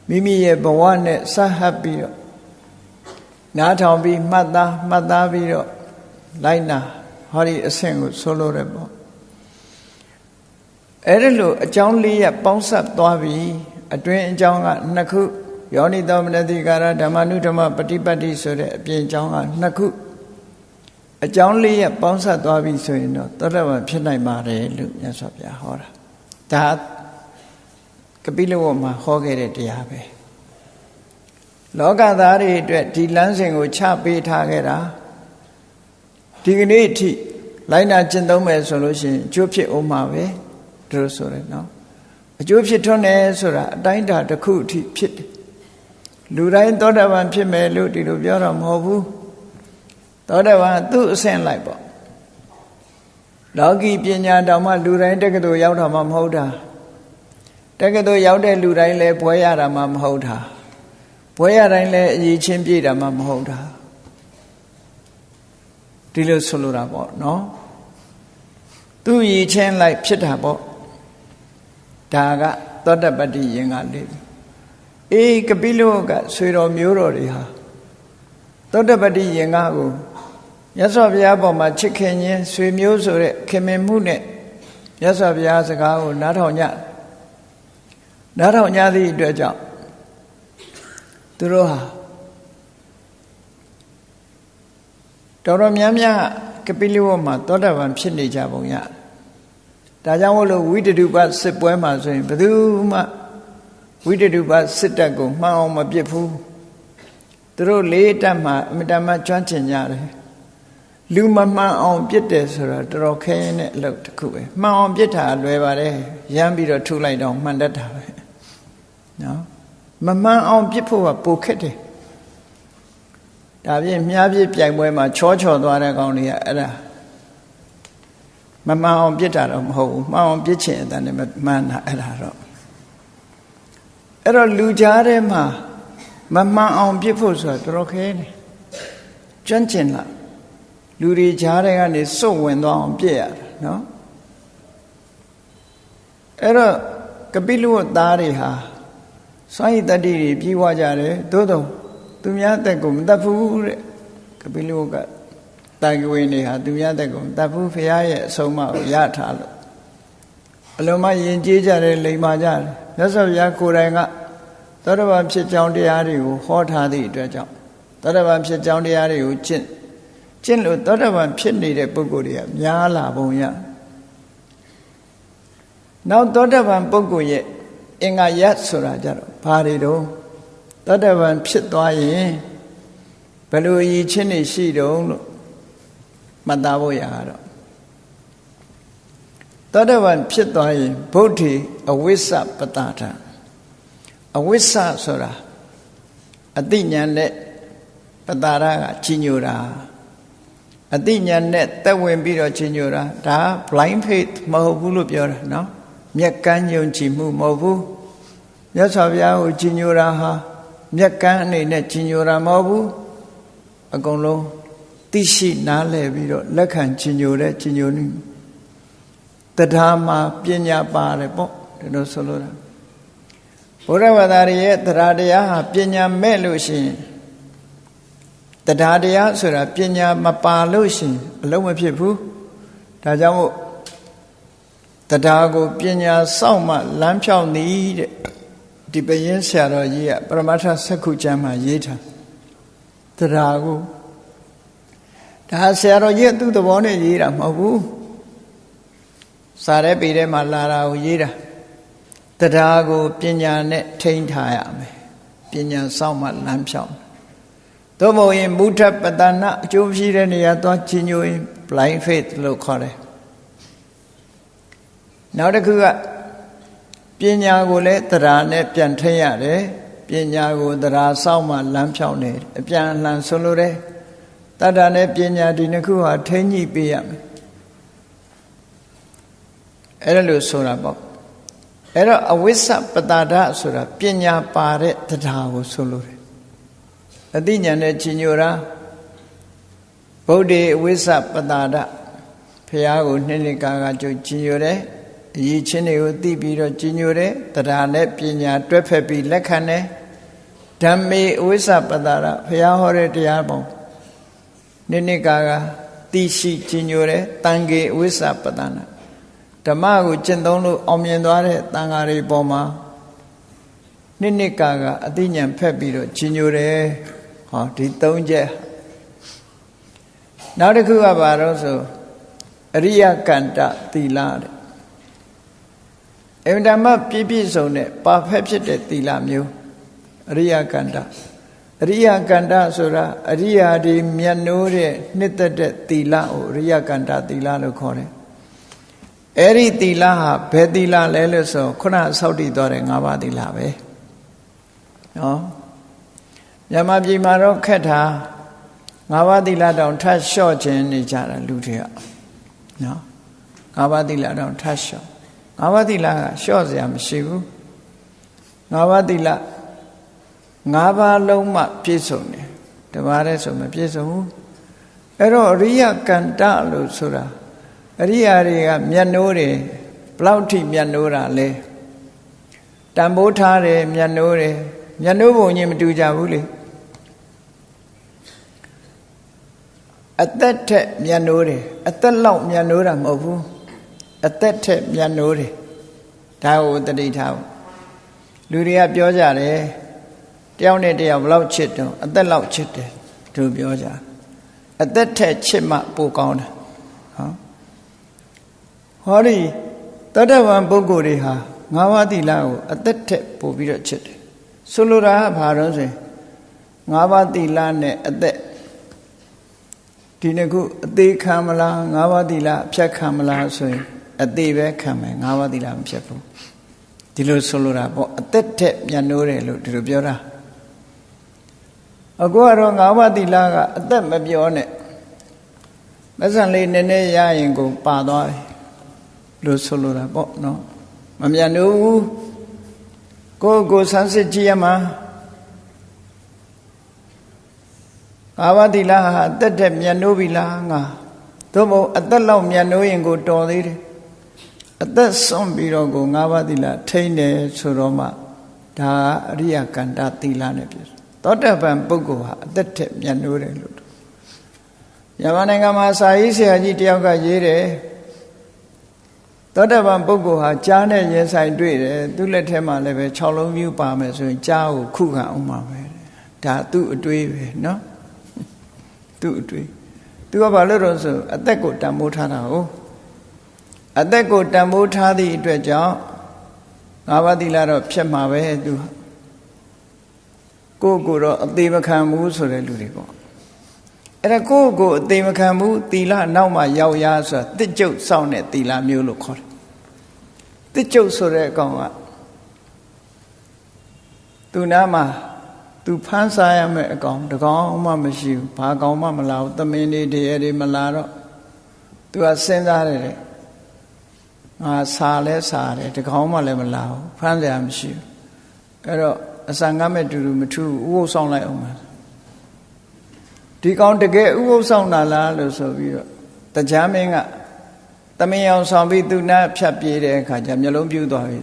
Speaker 1: မိမိရဲ့ဘဝနဲ့ဆက်ဟပ်ပြီးတော့နားထောင်ပြီးမှတ်သားမှတ်သားပြီးတော့လိုက်နာဟောဒီအဆင့်ကိုဆိုလိုတယ်ပေါ့ အဲ့ဒါလို့အကြောင်းလေးရပေါင်းဆက်သွားပြီးအတွင်းအကြောင်းကနှစ်ခုယောနိသောမနတိကာရဓမ္မနုဓမ္မပฏิပတ်တိဆိုတဲ့အပြင်အကြောင်းကနှစ်ခုအကြောင်းလေးရပေါင်းဆက်သွားပြီဆိုရင်တော့သောတပန်ဖြစ်နိုင်ပါတယ်လို့မြတ်စွာဘုရားဟောတာဒါကပိလဝတ်မှာဟောခဲ့တဲ့တရားပဲလောကသားတွေအတွက်ဒီလမ်းစဉ်ကိုချပေးထားခဲ့တာဒီကနေ့အထိလိုက်နာကျင့်သုံးမယ်ဆိုလို့ရှိရင်အကျိုးဖြစ်အောင်မှာပဲ ဒီလိုဆိုရယ်နော်အကျိုးဖြစ်ထွန်းတယ်ဆိုတာအတိုင်းတာတစ်ခုအထိဖြစ်တယ်လူတိုင်းသောတာပန်ဖြစ်မယ်လို့ဒီလိုပြောတော့မဟုတ်ဘူးသောတာပန်သူ့အဆင့်လိုက်ပေါ့လောကီပညာတောင်မှလူတိုင်းတက္ကသိုလ်ရောက်တာမှမဟုတ်တာတက္ကသိုလ်ရောက်တဲ့လူတိုင်းလည်းဘွဲရတာမှမဟုတ်တာဘွဲရတိုင်းလည်းအရေးချင်းပြည့်တာမှမဟုတ်တာဒီလိုဆိုလိုတာပေါ့နော်သူ့ရည်ချင်းလိုက်ဖြစ်တာပေါ့ ဒါကသောတပတ္တိယင်္ဂလေးအေးကပိလောကဆွေတော်မျိုးတော်တွေဟာသောတပတ္တိယင်္ဂကိုမြတ်စွာဘုရားပေါ်မှာချစ်ခင်ခြင်းဆွေမျိုးဆိုတဲ့ခင်မင်မှုနဲ့မြတ်စွာဘုရားစကားကိုနားထောင်ကြနားထောင်ကြသည့်အတွက်ကြောင့်သူတို့ဟာတော်တော်များများကပိလဝတ်မှာသောတာပန်ဖြစ်နေကြပုံရ ဒါကြောင့်မို့လို့ဝိတတုပစစ်ပွဲမှာဆိုရင်ဘယ်သူမှဝိတတုပစစ်တပ်ကိုမှန်အောင်မပြစ်ဘူးသူတို့လေးတက်မှာအမြဲတမ်းကျွမ်းကျင်ကြတယ်လူမမှန်အောင်ပြစ်တယ်ဆိုတာတော်တော်ခဲရင်တဲ့အလုပ်တစ်ခုပဲမှန်အောင်ပြစ်တာလွယ်ပါတယ်ရမ်းပြီးတော့ထုလိုက်တော့မှန်တတ်တာပဲနော်မမှန်အောင်ပြစ်ဖို့ကပိုခက်တယ်ဒါပြင်မြားပြစ်ပြိုင်ပွဲမှာချောချော်သွားတဲ့ကောင်တွေကအဲ့ဒါ မမှန်အောင်ပြစ်တာတော့မဟုတ်ဘူးမှန်အောင်ပြစ်ချင်တဲ့နဲ့မှန်တာအဲ့ဒါတော့အဲ့တော့လူကြားထဲမှာမမှန်အောင်ပြစ်ဖို့ဆိုတာတော်တော်ခဲနေကျွမ်းကျင်လားလူတွေကြားထဲကနေစွန့်ဝင်သွားအောင်ပြည့်ရတာနော်အဲ့တော့ကပိလဝတ်သားတွေဟာစွန့်ရည်တတ္တိတွေပြီးွားကြတယ်သို့တော့သူများတက်ကိုမတတ်ဘူးတဲ့ကပိလဝတ်က တာကဝေနေဟာသူများတက်ကိုမတတ်ဘူးဖရာရဲ့အဆုံးအမကိုရထားလို့အလုံးမယဉ်ကျေးကြတယ်လိမ္မာကြတယ်မြတ်စွာဘုရားကိုယ်တိုင်ကသောတပန်ဖြစ်ကြောင်းတရားတွေကိုဟောထားသည့်အတွက်ကြောင့်သောတပန်ဖြစ်ကြောင်းတရားတွေကိုကျင့်ကျင့်လို့သောတပန်ဖြစ်နေတဲ့ပုဂ္ဂိုလ်တွေကများလာပုံရနောက်သောတပန်ပုဂ္ဂိုလ်ရဲ့အင်္ဂါယတ်ဆိုတာကြတော့ဘာတွေတော့သောတပန်ဖြစ်သွားရင်ဘယ်လိုအည်ချင်းနေရှိတုံးလို့ မှတ်သားဖို့ရတော့သောတပန်ဖြစ်သွားရင်ဗုဒ္ဓေအဝိစ္စပတာထအဝိစ္စဆိုတာအတိညာနဲ့ပတာရကကြီးညိုတာအတိညာနဲ့တက်ဝင်ပြီးတော့ကြီးညိုတာဒါ blind faith မဟုတ်ဘူးလို့ပြောတာနော်မျက်ကန်းယုံကြည်မှုမဟုတ်ဘူးမြတ်စွာဘုရားကိုကြီးညိုတာဟာမျက်ကန်းအနေနဲ့ကြီးညိုတာမဟုတ်ဘူးအကုန်လုံး သိရှိနားလည်ပြီးတော့လက်ခံကြီးညိုတဲ့ကြီးညိုနေတရားမှာပညာပါတယ်ပေါ့ဒီလိုဆိုလိုတာဘုရားဘာသာရဲ့တရားတရားဟာပညာမဲ့လို့ရှိရင်တရားတရားဆိုတာပညာမပါလို့ရှိရင်အလုံးမဖြစ်ဘူးဒါကြောင့်မို့တရားကိုပညာစောင့်မှလမ်းဖြောင်းသည်တဲ့ဒီပရင်ဆရာတော်ကြီးကပရမတ္ထစက္ခုကျမ်းမှာရေးထားတရားကို ဒါဆရာတော်ကြီးသူ့သဘောနဲ့ရေးတာမဟုတ်ဘူးစာရဲပေထဲမှာလာတာကိုရေးတာတရားကိုပညာနဲ့ထိန်းထားရမယ်ပညာစောင့်မှလမ်းဖြောင်းသို့မဟုတ်ရင်မုထပတနာအကျိုးဖြစ်တဲ့နေရာသွားချညိုရင် blind faith လို့ခေါ်တယ်နောက်တစ်ခုကပညာကိုလည်းတရားနဲ့ပြန်ထိန်းရတယ်ပညာကိုတရားစောင့်မှလမ်းဖြောင်းတယ်အပြန်အလှန်ဆိုလိုတယ် တတ္တနဲ့ပညာဒီနှစ်ခုဟာထိန်းညှိပေးရမယ်အဲ့ဒါလို့ဆိုတာပေါ့အဲ့တော့အဝိစ္စပတာဒဆိုတာပညာပါတဲ့တရားကိုဆိုလိုတယ်အသိဉာဏ်နဲ့ကြီးညိုတာဗုဒ္ဓေအဝိစ္စပတာဒဖះကိုနှစ်နှစ်ကာကကြုတ်ကြီးညိုတယ်အရေးချင်းတွေကိုသိပြီးတော့ကြီးညိုတယ်တရားနဲ့ပညာတွဲဖက်ပြီးလက်ခံတယ်ဓမ္မေအဝိစ္စပတာဒဖះဟောတဲ့တရားပုံ နှစ်နှစ်ကာကသိရှိကြီးညိုတယ်တန်ခေအဝိစ္စပတာနာဓမ္မကိုကျင့်သုံးလို့အောင်မြင်သွားတဲ့တန်ဃာတွေပေါ်မှာနှစ်နှစ်ကာကအသိဉာဏ်ဖက်ပြီးတော့ကြီးညိုတယ်ဟောဒီ၃ချက်နောက်တစ်ခုကဘာလို့ဆိုအရိယကန္တသီလတဲ့အင်တာမပြည့်ပြည့်စုံတဲ့ပါဖက်ဖြစ်တဲ့သီလမျိုးအရိယကန္တ အရိယကန္တဆိုတာအရိယာဒီမြတ်နိုးတဲ့နှစ်သက်တဲ့သီလကိုအရိယကန္တသီလလို့ခေါ်တယ်အဲ့ဒီသီလဟာဘယ်သီလလဲလို့ဆိုခုနဆောက်တည်သွားတဲ့၅ပါးသီလပဲနော်မြန်မာပြည်မှာတော့ခက်တာ၅ပါးသီလတောင်ထပ်လျှော့ခြင်းနေကြတာလူတွေကနော်၅ပါးသီလတောင်ထပ်လျှော့၅ပါးသီလကလျှော့စရာမရှိဘူး၅ပါးသီလ ၅ပါးလုံးမှပြည့်စုံတယ်တပါးတည်းဆိုမပြည့်စုံဘူးအဲ့တော့အရိယကန္တလို့ဆိုတာအရိယာတွေကမျက်နှိုးတယ်ဘလောက်ထိမျက်နှိုးတာလဲတန်ဖိုးထားတယ်မျက်နှိုးတယ်မျက်နှိုးပုံချင်းမတူကြဘူးလေအသက်ထက်မျက်နှိုးတယ်အသက်လောက်မျက်နှိုးတာမဟုတ်ဘူးအသက်ထက်မျက်နှိုးတယ်ဒါကိုတတိထားလူတွေကပြောကြတယ် တယောက်နဲ့တယောက်ဘလောက်ချစ်တော့အသက်လောက်ချစ်တယ်သူပြောကြအသက်ထက်ချစ်မှပိုကောင်းတယ်ဟောဒီတတ္တဝံပုဂ္ဂိုလ်တွေဟာငါးပါးသီလကိုအသက်ထက်ပို့ပြီးတော့ချစ်တယ်ဆိုလိုတာကဘာလို့ဆိုရင်ငါးပါးသီလနဲ့အသက်ဒီနှစ်ခုအသေးခံမလားငါးပါးသီလအဖြတ်ခံမလားဆိုရင်အသေးပဲခံမယ်ငါးပါးသီလမဖြတ်ဘူးဒီလိုဆိုလိုတာပေါ့အသက်ထက်မြန်နိုးတယ်လို့ဒီလိုပြောတာ အခုကတော့ငါးပါးသီလကအသက်မပြောနဲ့မဆန်လေးနည်းနည်းရရင်ကိုပါသွားတယ်လို့ဆိုလိုတာပေါ့နော်မမြန်လို့ကိုကိုဆန်းစစ်ကြည့်ရမှာငါးပါးသီလဟာအသက်တက်မြန်နိုးပြီလားငါသို့မဟုတ်အသက်လောက်မြန်နိုးရင်ကိုတော်သေးတယ်အသက်ဆုံးပြီးတော့ကိုငါးပါးသီလထိန်းတယ်ဆိုတော့မှဒါအရိယကန္တသီလနဲ့ပြည့် သောတပန်ပုဂ္ဂိုလ်ဟာအသက်ထက်မြန်နိုးတယ်လို့မြန်မာနိုင်ငံမှာစာရေးဆရာကြီးတယောက်ကရေးတယ်သောတပန်ပုဂ္ဂိုလ်ဟာကြားနဲ့ရင်ဆိုင်တွေ့တယ်သူ့လက်ထဲမှာလည်းပဲ6လုံးမြူပါမယ်ဆိုရင်ကြားကိုခုခံအောင်ပါပဲဒါသူ့အတွေးပဲเนาะသူ့အတွေးသူကဘာလို့တော့ဆိုအသက်ကိုတန်ဖိုးထားတာဟုတ်အသက်ကိုတန်ဖိုးထားသည့်အတွက်ကြောင့်ငါးပါးသီလတော့ဖြတ်မှာပဲသူ ကိုကိုတော့အသေးမခံဘူးဆိုတဲ့လူတွေပေါ့အဲ့ဒါကိုယ့်ကိုယ်အသေးမခံဘူးသီလနောက်မှရောက်ရဆိုတာတစ်ကျုပ်စောင့်တဲ့သီလမျိုးလို့ခေါ်တယ်တစ်ကျုပ်ဆိုတဲ့အကောင်ကသူနာမှာသူဖမ်းစားရမယ့်အကောင်တကောင်မှမရှိဘူးဘာကောင်မှမလာဘူးသမင်းတွေတရေတွေမလာတော့သူကစဉ်းစားတယ်တဲ့ငါစာလဲစာတယ်တကောင်မှလည်းမလာဘူးဖမ်းစရာမရှိဘူးအဲ့တော့ အစံငတ်မဲ့တူတူမထူးဥပုသ်ဆောင်လိုက်အောင်ပါဒီကောင်တကယ်ဥပုသ်ဆောင်တာလားလို့ဆိုပြီးတော့တရားမင်းကသမင်အောင်ဆောင်ပြီးသူနာဖြတ်ပြေးတဲ့အခါကျမျက်လုံးပြူးသွားပြီ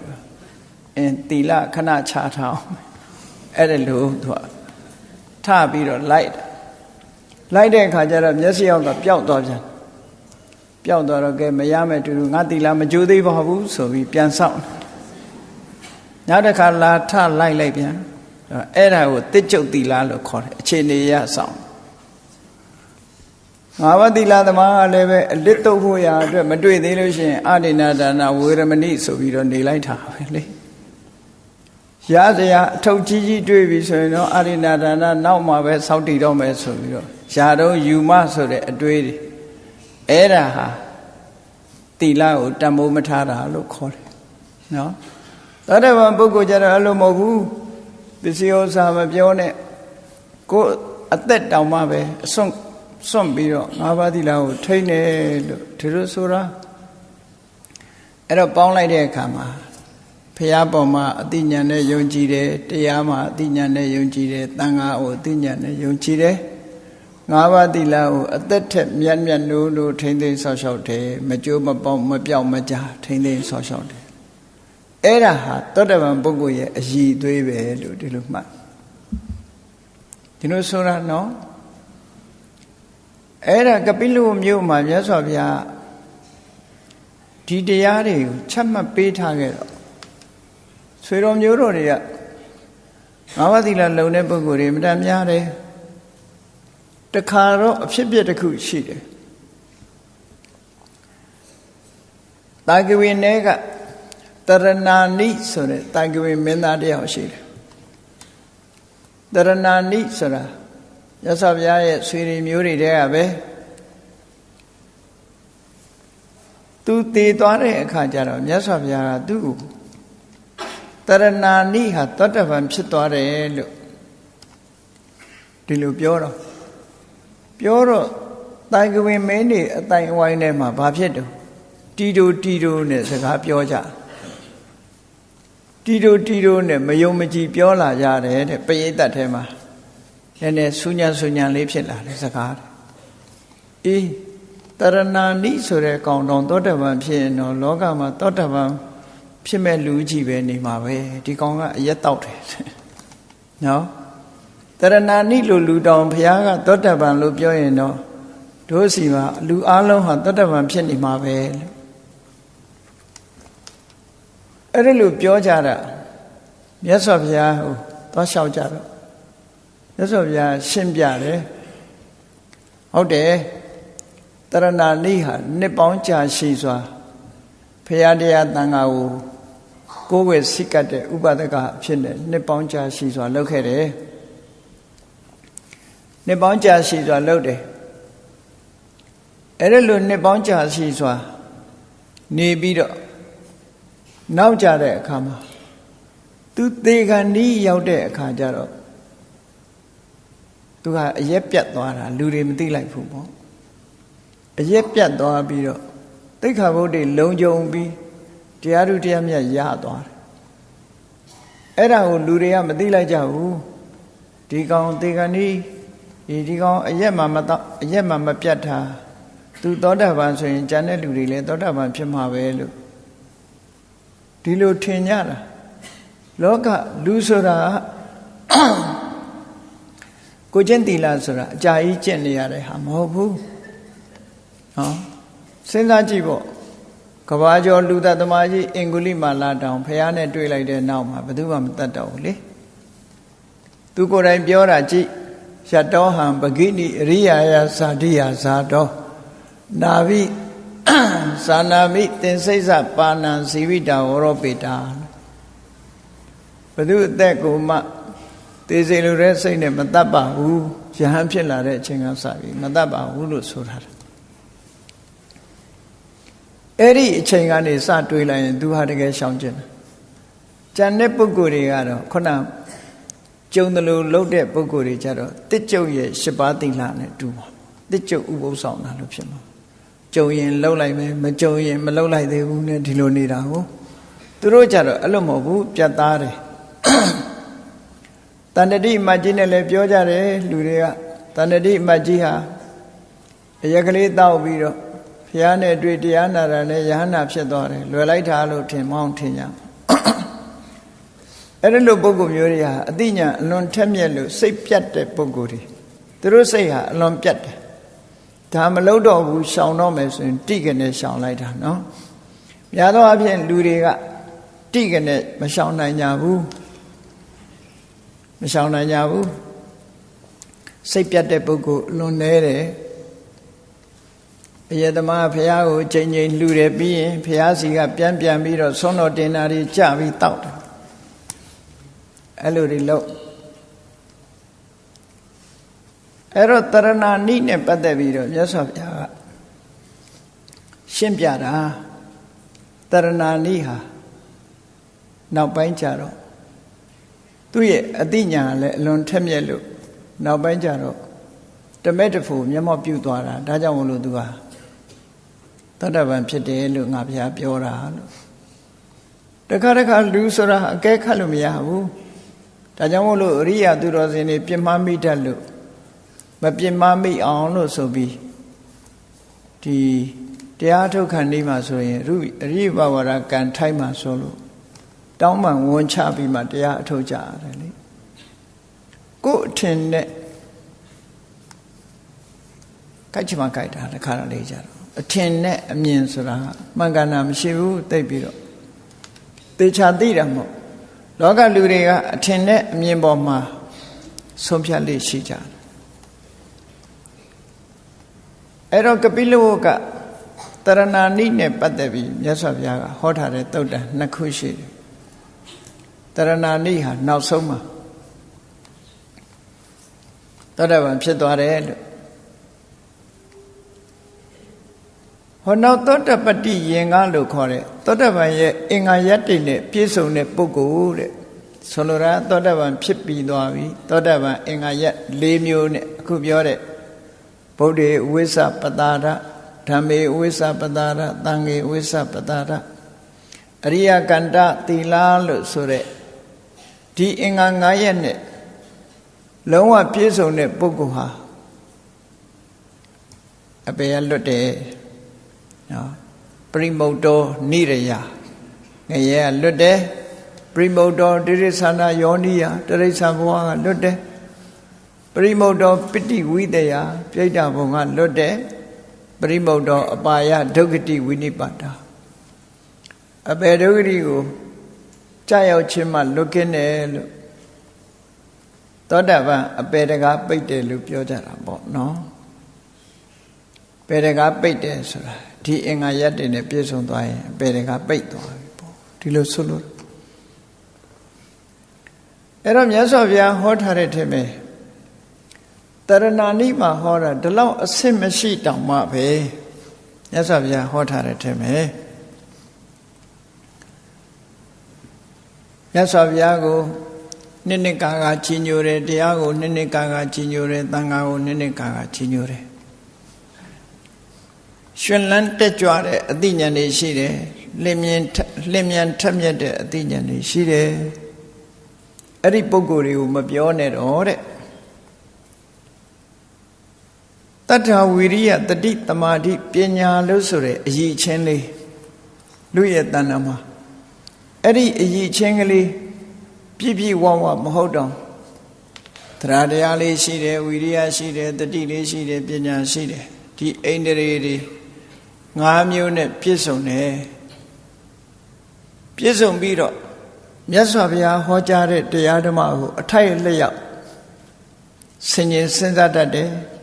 Speaker 1: အင်းတီလခဏချထားအောင်အဲ့ဒါလို့သူကထပြီးတော့လိုက်လိုက်တဲ့အခါကျတော့မျက်စိအောင်ကပျောက်သွားပြန်ပျောက်သွားတော့ကဲမရမယ်တူတူငါတီလာမကြိုးသေးပါဘူးဆိုပြီးပြန်ဆောင် နောက်တစ်ခါလာထလိုက်လိုက်ပြန်အဲ့ဒါကိုတစ်ကျုပ်တီလာလို့ခေါ်တယ်အခြေအနေရဆောင်ငါးပါးသီလသမားကလည်းပဲအလစ်တုပ်ဖို့ရာအတွက်မတွေ့သေးလို့ရှိရင်အာဒိနာဒါနဝေရမဏိဆိုပြီးတော့နေလိုက်တာပဲလေရစရာအထုပ်ကြီးကြီးတွေ့ပြီဆိုရင်တော့အာရိနာဒါနနောက်မှပဲစောင့်တည်တော့မယ်ဆိုပြီးတော့ယာတော့ယူမဆိုတဲ့အတွေးတွေအဲ့ဒါဟာတိလကိုတံမိုးမထားတာလို့ခေါ်တယ်နော် သောတပန်ပုဂ္ဂိုလ်ကြတော့အဲ့လိုမဟုတ်ဘူးပစ္စည်းဥစ္စာမပြောနဲ့ကိုယ်အသက်တောင်မှပဲအစွန့်စွန့်ပြီးတော့ငါးပါးသီလကိုထိန်းတယ်လို့ဒီလိုဆိုတာအဲ့တော့ပေါင်းလိုက်တဲ့အခါမှာဖះပေါ်မှာအတိညာနဲ့ယုံကြည်တယ်တရားမှာအတိညာနဲ့ယုံကြည်တယ်တန်ခါကိုအတိညာနဲ့ယုံကြည်တယ်ငါးပါးသီလကိုအသက်ထက်မြတ်မြတ်နိုးနိုးထိမ့်သိမ်းဆောက်ရှောက်တယ်မကြိုးမပေါက်မပြောက်မကြထိမ့်သိမ်းဆောက်ရှောက်တယ် အဲ့ဒါဟာသောတပန်ပုဂ္ဂိုလ်ရဲ့အည်သွေးပဲလို့ဒီလိုမှတ်ဒီလိုဆိုတာနော်အဲ့ဒါကပိလုမြို့မှာမြတ်စွာဘုရားဒီတရားတွေကိုချက်မှတ်ပေးထားခဲ့တော့ဆွေတော်မျိုးတော်တွေကငါးပါးသီလလုံတဲ့ပုဂ္ဂိုလ်တွေမတန်များတယ်တခါတော့အဖြစ်ပြက်တစ်ခုရှိတယ်တာကဝိနေက တရဏာနိဆိုတဲ့တာကဝိမင်းသားတယောက်ရှိတယ်တရဏာနိဆိုတာရသော်ဘုရားရဲ့ဆွေတွေမျိုးတွေတဲကပဲသူတည်သွားတဲ့အခါကျတော့မြတ်စွာဘုရားကသူ့ကိုတရဏာနိဟာသောတပန်ဖြစ်သွားတယ်လို့ဒီလိုပြောတော့ပြောတော့တိုင်ကဝင်မင်းနေအတိုင်အဝိုင်းထဲမှာဘာဖြစ်တော့တီတိုတီတိုနဲ့စကားပြောကြတီ တိုတီတိုနဲ့မယုံမကြည်ပြောလာကြတယ်တဲ့ပရိသတ်ထဲမှာနည်းနည်းဆူညံဆူညံလေးဖြစ်လာတယ်စကားအေးတရဏာနိဆိုတဲ့ကောင်တော်သောတပန်ဖြစ်ရင်တော့လောကမှာသောတပန်ဖြစ်မဲ့လူကြီးပဲနေမှာပဲဒီကောင်ကအရက်တောက်တယ်နော်တရဏာနိလိုလူတောင်ဘုရားကသောတပန်လို့ပြောရင်တော့တို့စီမှာလူအလုံးဟာသောတပန်ဖြစ်နေမှာပဲလို့ အဲ့ဒါလို့ပြောကြတာမြတ်စွာဘုရားဟိုသွားလျှောက်ကြတော့မြတ်စွာဘုရားရှင်းပြတယ်ဟုတ်တယ်တရဏာနိဟာနှစ်ပေါင်းကြာရှိစွာဖရာတရားတန်ခါကိုကိုယ်ဝယ်စိတ်ကတ်တဲ့ဥပဒကအဖြစ်နဲ့နှစ်ပေါင်းကြာရှိစွာလုပ်ခဲ့တယ်နှစ်ပေါင်းကြာရှိစွာလုပ်တယ်အဲ့ဒါလိုနှစ်ပေါင်းကြာရှိစွာနေပြီးတော့ နောက်ကြတဲ့အခါမှာသူသေခန္ဒီရောက်တဲ့အခါကျတော့သူကအရက်ပြတ်သွားတာလူတွေမသိလိုက်ဘူးပေါ့အရက်ပြတ်သွားပြီးတော့သိခါဘုဒ္ဓလုံကြုံပြီးတရားသူတရားမြတ်ရသွားတယ်အဲ့ဒါကိုလူတွေကမသိလိုက်ကြဘူးဒီကောင်သေခန္ဒီဒီဒီကောင်အရက်မှမတော့အရက်မှမပြတ်တာသူသောတာပန်ဆိုရင်ကျန်တဲ့လူတွေလည်းသောတာပန်ဖြစ်မှာပဲလို့ ဒီလိုထင်ကြတာလောကလူဆိုတာကိုကျင့်တီလာဆိုတာအကြာကြီးကျင့်နေရတဲ့ဟာမဟုတ်ဘူးနော်စဉ်းစားကြည့်ပေါ့ကဘာကျော်လူသက်သမားကြီးအင်္ဂုလိမာလာတောင်ဖះနဲ့တွေ့လိုက်တဲ့နောက်မှာဘယ်သူမှမတတ်တော့ဘူးလေသူကိုယ်တိုင်ပြောတာကြည့်ရတောဟံပဂိနိအရိယာယဇာတိယဇာတောနာဘိ သာနာမိတင်စိတ်စပါဏံဇီဝိတာဝရောပေတာဘသူအသက်ကိုမှသေစေလိုတဲ့စိတ်နဲ့မတတ်ပါဘူးယဟန်ဖြစ်လာတဲ့အချိန်ကစပြီးမတတ်ပါဘူးလို့ဆိုထားတယ်အဲ့ဒီအချိန်ကနေစတွေးလိုက်ရင်သူဟာတကယ်ရှောင်ကျင်တယ်ကြံတဲ့ပုဂ္ဂိုလ်တွေကတော့ခုနကျုံတယ်လို့လှုပ်တဲ့ပုဂ္ဂိုလ်တွေကြတော့တစ်ကျုပ်ရဲ့ရှစ်ပါးတိလာနဲ့တူပါတစ်ကျုပ်ဥပုသ်ဆောင်တာလို့ဖြစ်မှာ ကြုံရင်လှုပ်လိုက်မယ်မကြုံရင်မလှုပ်လိုက်သေးဘူးနဲ့ဒီလိုနေတာကိုသူတို့ကြတော့အဲ့လိုမဟုတ်ဘူးပြတ်သားတယ်တန်တတိမကြီးနဲ့လည်းပြောကြတယ်လူတွေကတန်တတိမကြီးဟာအရက်ကလေးတောက်ပြီးတော့ဘုရားနဲ့တွေ့တရားနာတာနဲ့ယဟနာဖြစ်သွားတယ်လွယ်လိုက်တာလို့ထင်မောင်းထင်ကြအဲ့ဒီလိုပုဂ္ဂိုလ်မျိုးတွေဟာအတိညာအလွန်ထက်မြက်လို့စိတ်ပြတ်တဲ့ပုဂ္ဂိုလ်တွေသူတို့စိတ်ဟာအလွန်ပြတ်တယ် ဒါမလုပ်တော့ဘူးရှောင်တော့မယ်ဆိုရင်တိကနေရှောင်လိုက်တာနော်များသောအားဖြင့်လူတွေကတိကနေမရှောင်နိုင်ကြဘူးမရှောင်နိုင်ကြဘူးစိတ်ပြတ်တဲ့ပုဂ္ဂိုလ်အလွန်နေတယ်အယတမဖះကိုချိန်ချိန်လှူတယ်ပြီးရင်ဖះစီကပြန်ပြန်ပြီးတော့ဆွမ်းတော်တင်တာတွေကြပြီးတောက်တယ်အဲ့လိုတွေလို့ အဲ့တော့တရဏာနိနဲ့ပတ်သက်ပြီးတော့မြတ်စွာဘုရားကရှင်းပြတာတရဏာနိဟာနောက်ပိုင်းကျတော့သူ့ရဲ့အတိညာလည်းအလွန်ထက်မြက်လို့နောက်ပိုင်းကျတော့တမက်တဖူမျက်မှောက်ပြုသွားတာဒါကြောင့်မလို့သူဟာတတ္တဗံဖြစ်တယ်လို့ငါဘုရားပြောတာလို့တခါတခါလူဆိုတာအကဲခတ်လို့မရဘူးဒါကြောင့်မို့လို့အရိယာသူတော်စင်တွေပြင်းမမိတတ်လို့ မပြင်းမမိအောင်လို့ဆိုပြီးဒီတရားထုတ်ခံနေမှာဆိုရင်ရုအရိဘဝရကံထိုက်မှာဆိုလို့တောင်းပန်ဝန်ချပြီးမှတရားအထုတ်ကြရတယ်လေကို့အထင်နဲ့ကြိုက်ချင်မှကြိုက်တာတခါတော့လေးကြတော့အထင်နဲ့အမြင်ဆိုတာမှန်ကန်တာမရှိဘူးသိပြီးတော့သေချာသိတာမဟုတ်လောကလူတွေကအထင်နဲ့အမြင်ပေါ်မှာဆုံးဖြတ်လေးရှိကြတယ် အဲ့တော့ကပိလဝကတရဏာနိနဲ့ပတ်သက်ပြီးမြတ်စွာဘုရားကဟောထားတဲ့တုတ်တန်နှစ်ခုရှိတယ်တရဏာနိဟာနောက်ဆုံးမှာသောတပန်ဖြစ်သွားတယ်လို့ဟောနောက်သောတပတ္တိယင်္ဂလို့ခေါ်တဲ့သောတပန်ရဲ့အင်္ဂါယတ္တိနဲ့ပြည့်စုံတဲ့ပုဂ္ဂိုလ်တဲ့ဆိုလိုတာသောတပန်ဖြစ်ပြီးသွားပြီသောတပန်အင်္ဂါယတ်၄မျိုးနဲ့အခုပြောတဲ့ ဗုဒ္ဓေဝိသပတာရဓမ္မေဝိသပတာရသံဃေဝိသပတာရအရိယကန္တသီလလို့ဆိုတဲ့ဒီအင်္ဂါ၅ရက်နဲ့လုံးဝပြည့်စုံတဲ့ပုဂ္ဂိုလ်ဟာအပေရလွတ်တယ်နော်ပရိမုတ်တောနိရယငရဲကလွတ်တယ်ပရိမုတ်တောတိရိသနာယောနိယတရိစ္ဆာဘဝကလွတ်တယ် ပရိမုတ်တောပိဋိဝိတယပြိဋ္ဌာဘုံကလွတ်တယ်ပရိမုတ်တောအပါယဒုက္ခတိဝိနိပါတာအပေဒုက္ခတိကိုကြာရောက်ခြင်းမှလွတ်ကင်းတယ်လို့သောတာပန်အပေတကားပိတ်တယ်လို့ပြောကြတာပေါ့နော်ပေတကားပိတ်တယ်ဆိုတာဒီအင်္ဂါရက်တွေနဲ့ပြည့်စုံသွားရင်အပေတကားပိတ်သွားပြီပေါ့ဒီလိုဆိုလို့အဲ့တော့မြတ်စွာဘုရားဟောထားတဲ့ထင်မယ် တရဏာနိမှာဟောတာဒီလောက်အဆင့်မရှိတောင်မှပဲမြတ်စွာဘုရားဟောထားတဲ့ထင်မယ်မြတ်စွာဘုရားကိုနှစ်နှစ်ကာကကြီးညိုတယ်တရားကိုနှစ်နှစ်ကာကကြီးညိုတယ်သံဃာကိုနှစ်နှစ်ကာကကြီးညိုတယ်ရှင်လန်းတက်ကြွတဲ့အသိဉာဏ်တွေရှိတယ်လင်းမြင်လင်းမြန်ထက်မြက်တဲ့အသိဉာဏ်တွေရှိတယ်အဲ့ဒီပုံကိုယ်တွေကိုမပြောနဲ့တော့တဲ့ တတ္ထဝီရိယတတိတမာတိပညာလို့ဆိုတဲ့အည်ချင်းလေးလူရဲ့တဏ္ဍာမှာအဲ့ဒီအည်ချင်းကလေးပြည့်ပြည့်ဝဝမဟုတ်တော့တရားတရားလေးရှိတယ်ဝီရိယရှိတယ်တတိလေးရှိတယ်ပညာရှိတယ်ဒီအိန္ဒြေတွေငါးမျိုးနဲ့ပြည့်စုံတယ်ပြည့်စုံပြီးတော့မြတ်စွာဘုရားဟောကြားတဲ့တရားဓမ္မကိုအထိုက်လျောက်ဆင်ញင်စဉ်းစားတတ်တယ်။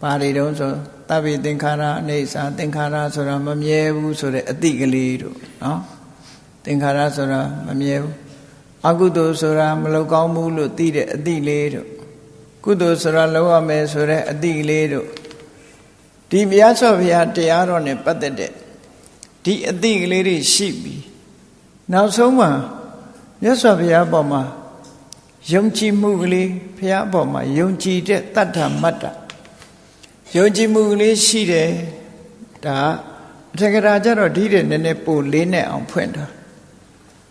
Speaker 1: ပါရီတုံးဆိုတဗ္ဗေသင်္ခါရအနေစာသင်္ခါရဆိုတာမမြဲဘူးဆိုတဲ့အတိကလေးတို့နော်။သင်္ခါရဆိုတာမမြဲဘူးအကုသိုလ်ဆိုတာမလောက်ကောင်းဘူးလို့သိတဲ့အတိလေးတို့ကုသိုလ်ဆိုတာလောက်ရမယ်ဆိုတဲ့အတိလေးတို့ဒီမြတ်စွာဘုရားတရားတော်နဲ့ပတ်သက်တဲ့ဒီအတိကလေးတွေရှိပြီးနောက်ဆုံးမှာမြတ်စွာဘုရားပေါ်မှာယုံကြည်မှုကလေးဘုရားပေါ်မှာယုံကြည်တဲ့တတ္ထမတ္တ ယုံကြည်မှုကလေးရှိတယ်ဒါအထက်ကရာကြတော့ဒီတဲ့နည်းနည်းပိုလေးနဲ့အောင်ဖွင့်တာ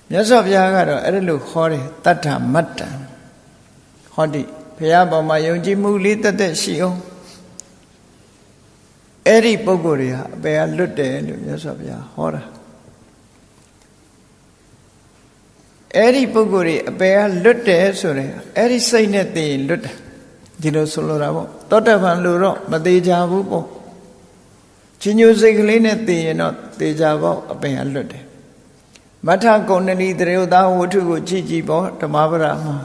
Speaker 1: မြတ်စွာဘုရားကတော့အဲ့ဒါလို့ခေါ်တယ်တတ္ထမတ္တဟောဒီဘုရားပေါ်မှာယုံကြည်မှုလေးတက်တက်ရှိအောင်အဲ့ဒီပုံကိုယ်တွေဟာအပေကလွတ်တယ်လို့မြတ်စွာဘုရားဟောတာအဲ့ဒီပုံကိုယ်တွေအပေကလွတ်တယ်ဆိုရင်အဲ့ဒီစိတ်နဲ့သိရင်လွတ်တယ်ဒီလိုဆိုလိုတာပေါ့ တောတပံလို့တော့မသေးကြဘူးပေါ့ချင်းညိုစိတ်ကလေးနဲ့သိရင်တော့သေကြပေါ့အပေကလွတ်တယ်မထကုဏ္ဏီတရေသာဝတ္ထုကိုကြည့်ကြည့်ပေါ့ဓမ္မပဒမှာ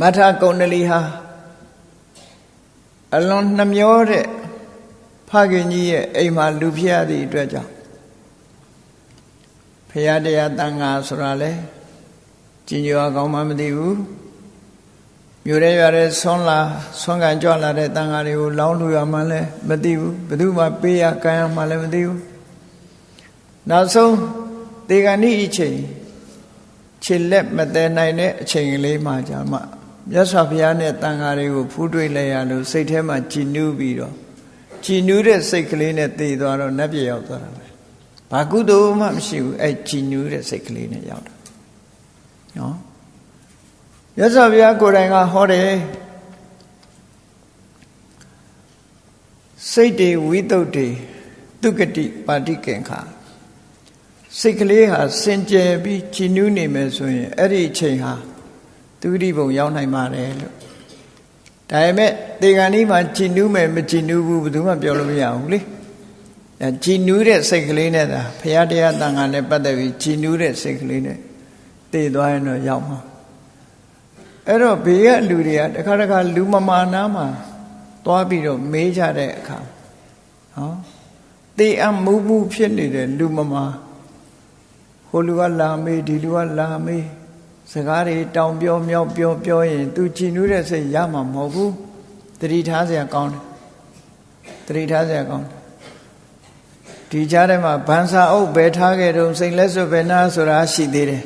Speaker 1: မထကုဏ္ဏလီဟာအလွန်နှမျောတဲ့ဖခင်ကြီးရဲ့အိမ်မှာလူဖြစ်ရသည့်အတွက်ကြောင့်ဖရာတရားတန်ခါဆိုတာလဲကြင်ကြွားကောင်းမှမသိဘူး မြို့ရဲရွာရဲဆွမ်းလာဆွမ်းကန်ကြွလာတဲ့တန်ခါတွေကိုလောင်းလူရမှလည်းမသိဘူးဘယ်သူမှပေးရကမ်းရမှလည်းမသိဘူးနောက်ဆုံးတေဂဏိအချိန်ခြေလက်မတည်နိုင်တဲ့အချိန်ကလေးမှကြာမှမြတ်စွာဘုရားနဲ့တန်ဃာတွေကိုဖူးတွေ့လိုက်ရလို့စိတ်ထဲမှာကြည်နူးပြီးတော့ကြည်နူးတဲ့စိတ်ကလေးနဲ့တည်သွားတော့နတ်ပြည်ရောက်သွားတာပဲဘာကုသိုလ်မှမရှိဘူးအဲ့ကြည်နူးတဲ့စိတ်ကလေးနဲ့ရောက်တာနော် မြတ်စွာဘုရားကိုယ်တိုင်ကဟောတယ်စိတ်တွေဝိတုဒ္ဓေသူကတိပါတိကင်္ခာစိတ်ကလေးဟာစင်ကြယ်ပြီးကြည်နူးနေမယ်ဆိုရင်အဲ့ဒီအချိန်ဟာသူတိဘုံရောက်နိုင်ပါတယ်လို့ဒါပေမဲ့တေဂန်ဒီမှာကြည်နူးမယ်မကြည်နူးဘူးဘယ်သူမှပြောလို့မရဘူးလေအဲကြည်နူးတဲ့စိတ်ကလေးနဲ့သာဘုရားတရားတန်ခါနဲ့ပတ်သက်ပြီးကြည်နူးတဲ့စိတ်ကလေးနဲ့တည်သွားရင်တော့ရောက်မှာ အဲ့တော့ဘေးကလူတွေကတခါတခါလူမမာနာမှာသွားပြီးတော့မေးကြတဲ့အခါဟောတေအမှုမှုဖြစ်နေတဲ့လူမမာဟိုလူကလာမေးဒီလူကလာမေးစကားတွေတောင်ပြောမြောက်ပြောပြောရင် तू ကြည်နူးတဲ့စိတ်ရမှာမဟုတ်ဘူးတတိထားစရာကောင်းတယ်တတိထားစရာကောင်းတယ်ဒီကြားထဲမှာဗန်စာအုပ်ဘယ်ထားခဲ့တုံးစိတ်လက်စွပ်ဘယ်နာဆိုတာရှိသေးတယ်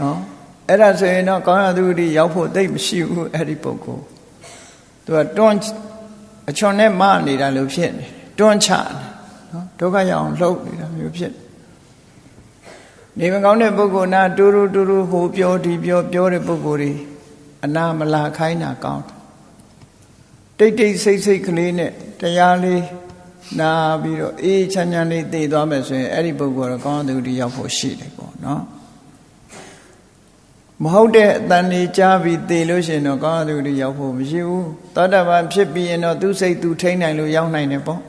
Speaker 1: နော် အဲ့ဒါဆိုရင်တော့ကောင်းရသူတိရောက်ဖို့သိမရှိဘူးအဲ့ဒီပုဂ္ဂိုလ်သူကတွန်းအချွန်နဲ့မနေတာလို့ဖြစ်နေတွန်းချနော်ဒုက္ခရအောင်လှုပ်နေတာမျိုးဖြစ်နေမကောင်းတဲ့ပုဂ္ဂိုလ်နာတူတူတူတူဟိုပြောဒီပြောပြောတဲ့ပုဂ္ဂိုလ်တွေအနာမလာခိုင်းတာကောင်းတိတ်တိတ်ဆိတ်ဆိတ်ကလေးနဲ့တရားလေးနာပြီးတော့အေးချမ်းချမ်းလေးသိသွားမယ်ဆိုရင်အဲ့ဒီပုဂ္ဂိုလ်တော့ကောင်းသူတယောက်ဖို့ရှိတယ်ပေါ့နော် မဟုတ်တဲ့အတန်နေကြားပြီးသိလို့ရှိရင်တော့ကောင်းသူတယောက်ဖို့မရှိဘူးသောတာပန်ဖြစ်ပြီးရင်တော့သူစိတ်သူထိန်းနိုင်လို့ရောက်နိုင်တယ်ပေါ့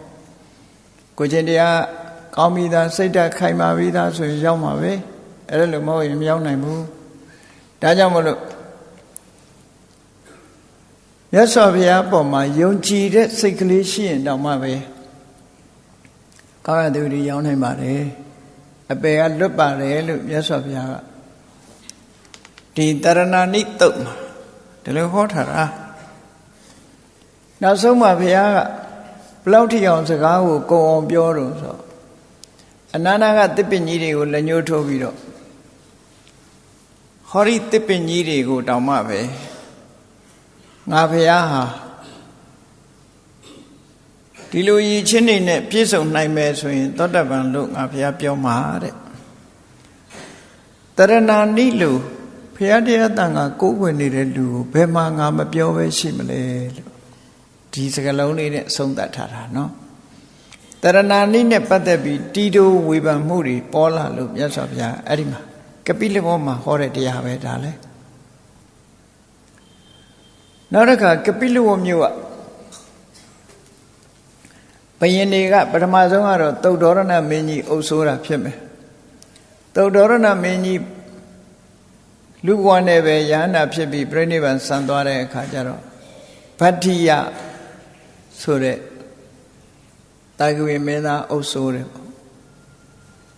Speaker 1: ကိုချင်းတရားကောင်းပြီးသားစိတ်ဓာတ်ခိုင်မာပြီးသားဆိုရင်ရောက်မှာပဲအဲ့ဒါလို့မဟုတ်ရင်မရောက်နိုင်ဘူးဒါကြောင့်မလို့မြတ်စွာဘုရားပေါ်မှာယုံကြည်တဲ့စိတ်ကလေးရှိရင်တောင်မှပဲကောင်းရသူတွေရောက်နိုင်ပါတယ်အပေကလွတ်ပါတယ်လို့မြတ်စွာဘုရားက ဒီတရဏနိတုတ်မှာဒီလိုဟောထားတာနောက်ဆုံးမှာဘုရားကဘလောက်ထိအောင်စကားကိုကုံအောင်ပြောတော့ဆိုအနန္တကတစ်ပင်ကြီးတွေကိုလက်ညှိုးထိုးပြီးတော့ဟောဒီတစ်ပင်ကြီးတွေကိုတောင်မှပဲငါဖះဟာဒီလိုရည်ချင်းနေနဲ့ပြည့်စုံနိုင်မယ်ဆိုရင်သောတပန်လို့ငါဖះပြောမှာတဲ့တရဏာနိလို့ ဖះတရားတန်ကကိုးကွယ်နေတဲ့လူကိုဘယ်မှာငါမပြောပဲရှိမလဲလို့ဒီစကလုံးလေးနဲ့အဆုံးသတ်ထားတာနော်တရဏာနိနဲ့ပတ်သက်ပြီးတီတိုဝေဖန်မှုတွေပေါ်လာလို့မြတ်စွာဘုရားအဲ့ဒီမှာကပိလဘောမှာဟောတဲ့တရားပဲဒါလဲနောက်တစ်ခါကပိလဝမြို့ကဘယင်တွေကပထမဆုံးကတော့သုတ်တော်ရဏမင်းကြီးအုပ်ဆိုးတာဖြစ်မယ်သုတ်တော်ရဏမင်းကြီး လူဘဝနဲ့ပဲယန္တာဖြစ်ပြီးပြိဋိဘံဆံသွားတဲ့အခါကျတော့ဗတ္ထိယဆိုတဲ့တာဂဝေမင်းသားအုပ်ဆိုးတယ်ပေါ့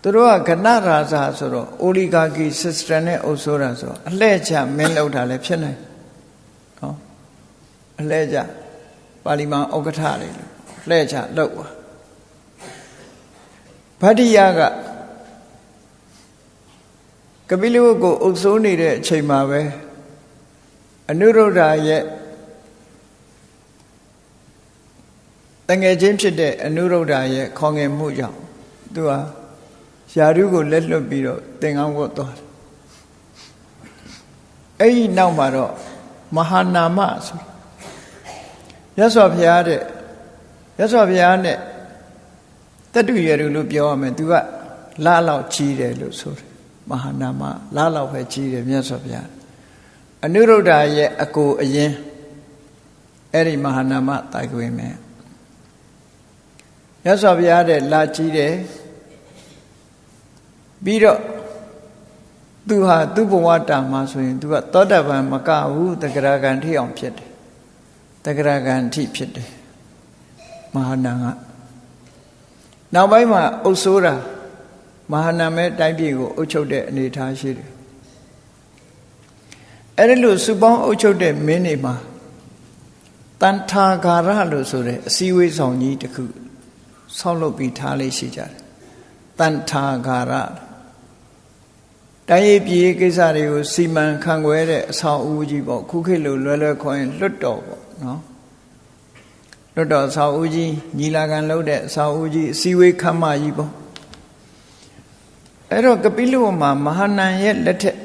Speaker 1: သူတို့ကကဏရာဇာဆိုတော့အိုလီဂါကီစစ်စတန်နဲ့အုပ်ဆိုးတာဆိုအလှဲ့ချမင်းလောက်တာလည်းဖြစ်နိုင်နော်အလှဲ့ချပါဠိမန်ဥက္ကဋ္ဌတွေလှဲ့ချလောက်ပါဗတ္တိယကက ပိလဝတ်ကိုအုပ်ဆိုးနေတဲ့အချိန်မှာပဲအနုရုဒ္ဓရဲ့တငယ်ချင်းဖြစ်တဲ့အနုရုဒ္ဓရဲ့ခေါငယ်မှုကြောင့်သူဟာယာရုကိုလက်လွတ်ပြီးတော့သင်္ကန်းဝတ်သွားတယ်အဲ့ဒီနောက်မှာတော့မဟာနာမဆိုရသော်ဘုရားတဲ့ရသော်ဘုရားနဲ့တတုရရုလို့ပြောရမယ်သူကလာလောက်ကြီးတယ်လို့ဆိုတယ် မဟာနာမလာလောက်ပဲကြီးတယ်မြတ်စွာဘုရားအနုရုဒ္ဓရဲ့အကိုအရင်အဲ့ဒီမဟာနာမတိုက်ခွေမယ်မြတ်စွာဘုရားတဲ့လာကြီးတယ်ပြီးတော့သူဟာသူ့ဘဝတာမှာဆိုရင်သူကသောတပန်မကဘူးတဂရဂံထိအောင်ဖြစ်တယ်တဂရဂံထိဖြစ်တယ်မဟာနာကနောက်ပိုင်းမှာအုပ်ဆိုးတာ မဟာနာမဲတိုင်းပြည်ကိုအုပ်ချုပ်တဲ့အနေအထားရှိတယ်အဲ့ဒီလိုစုပေါင်းအုပ်ချုပ်တဲ့မင်းတွေမှာတန်ထာဂါရလို့ဆိုတဲ့အစည်းအဝေးဆောင်ကြီးတစ်ခုဆောက်လုပ်ပြီးထားလေးရှိကြတယ်တန်ထာဂါရတိုင်းရေးပြည်ကိစ္စတွေကိုစီမံခန့်ခွဲတဲ့အဆောင်အဦးကြီးပေါ့ခုခေတ်လိုလွယ်လွယ်ခေါ်ရင်လွတ်တော်ပေါ့နော်လွတ်တော်အဆောင်အဦးကြီးညီလာခံလုပ်တဲ့အဆောင်အဦးကြီးအစည်းအဝေးခမ်းမကြီးပေါ့ အဲ့တော့ကပိလဝမှာမဟာနန်ရဲ့လက်ထက်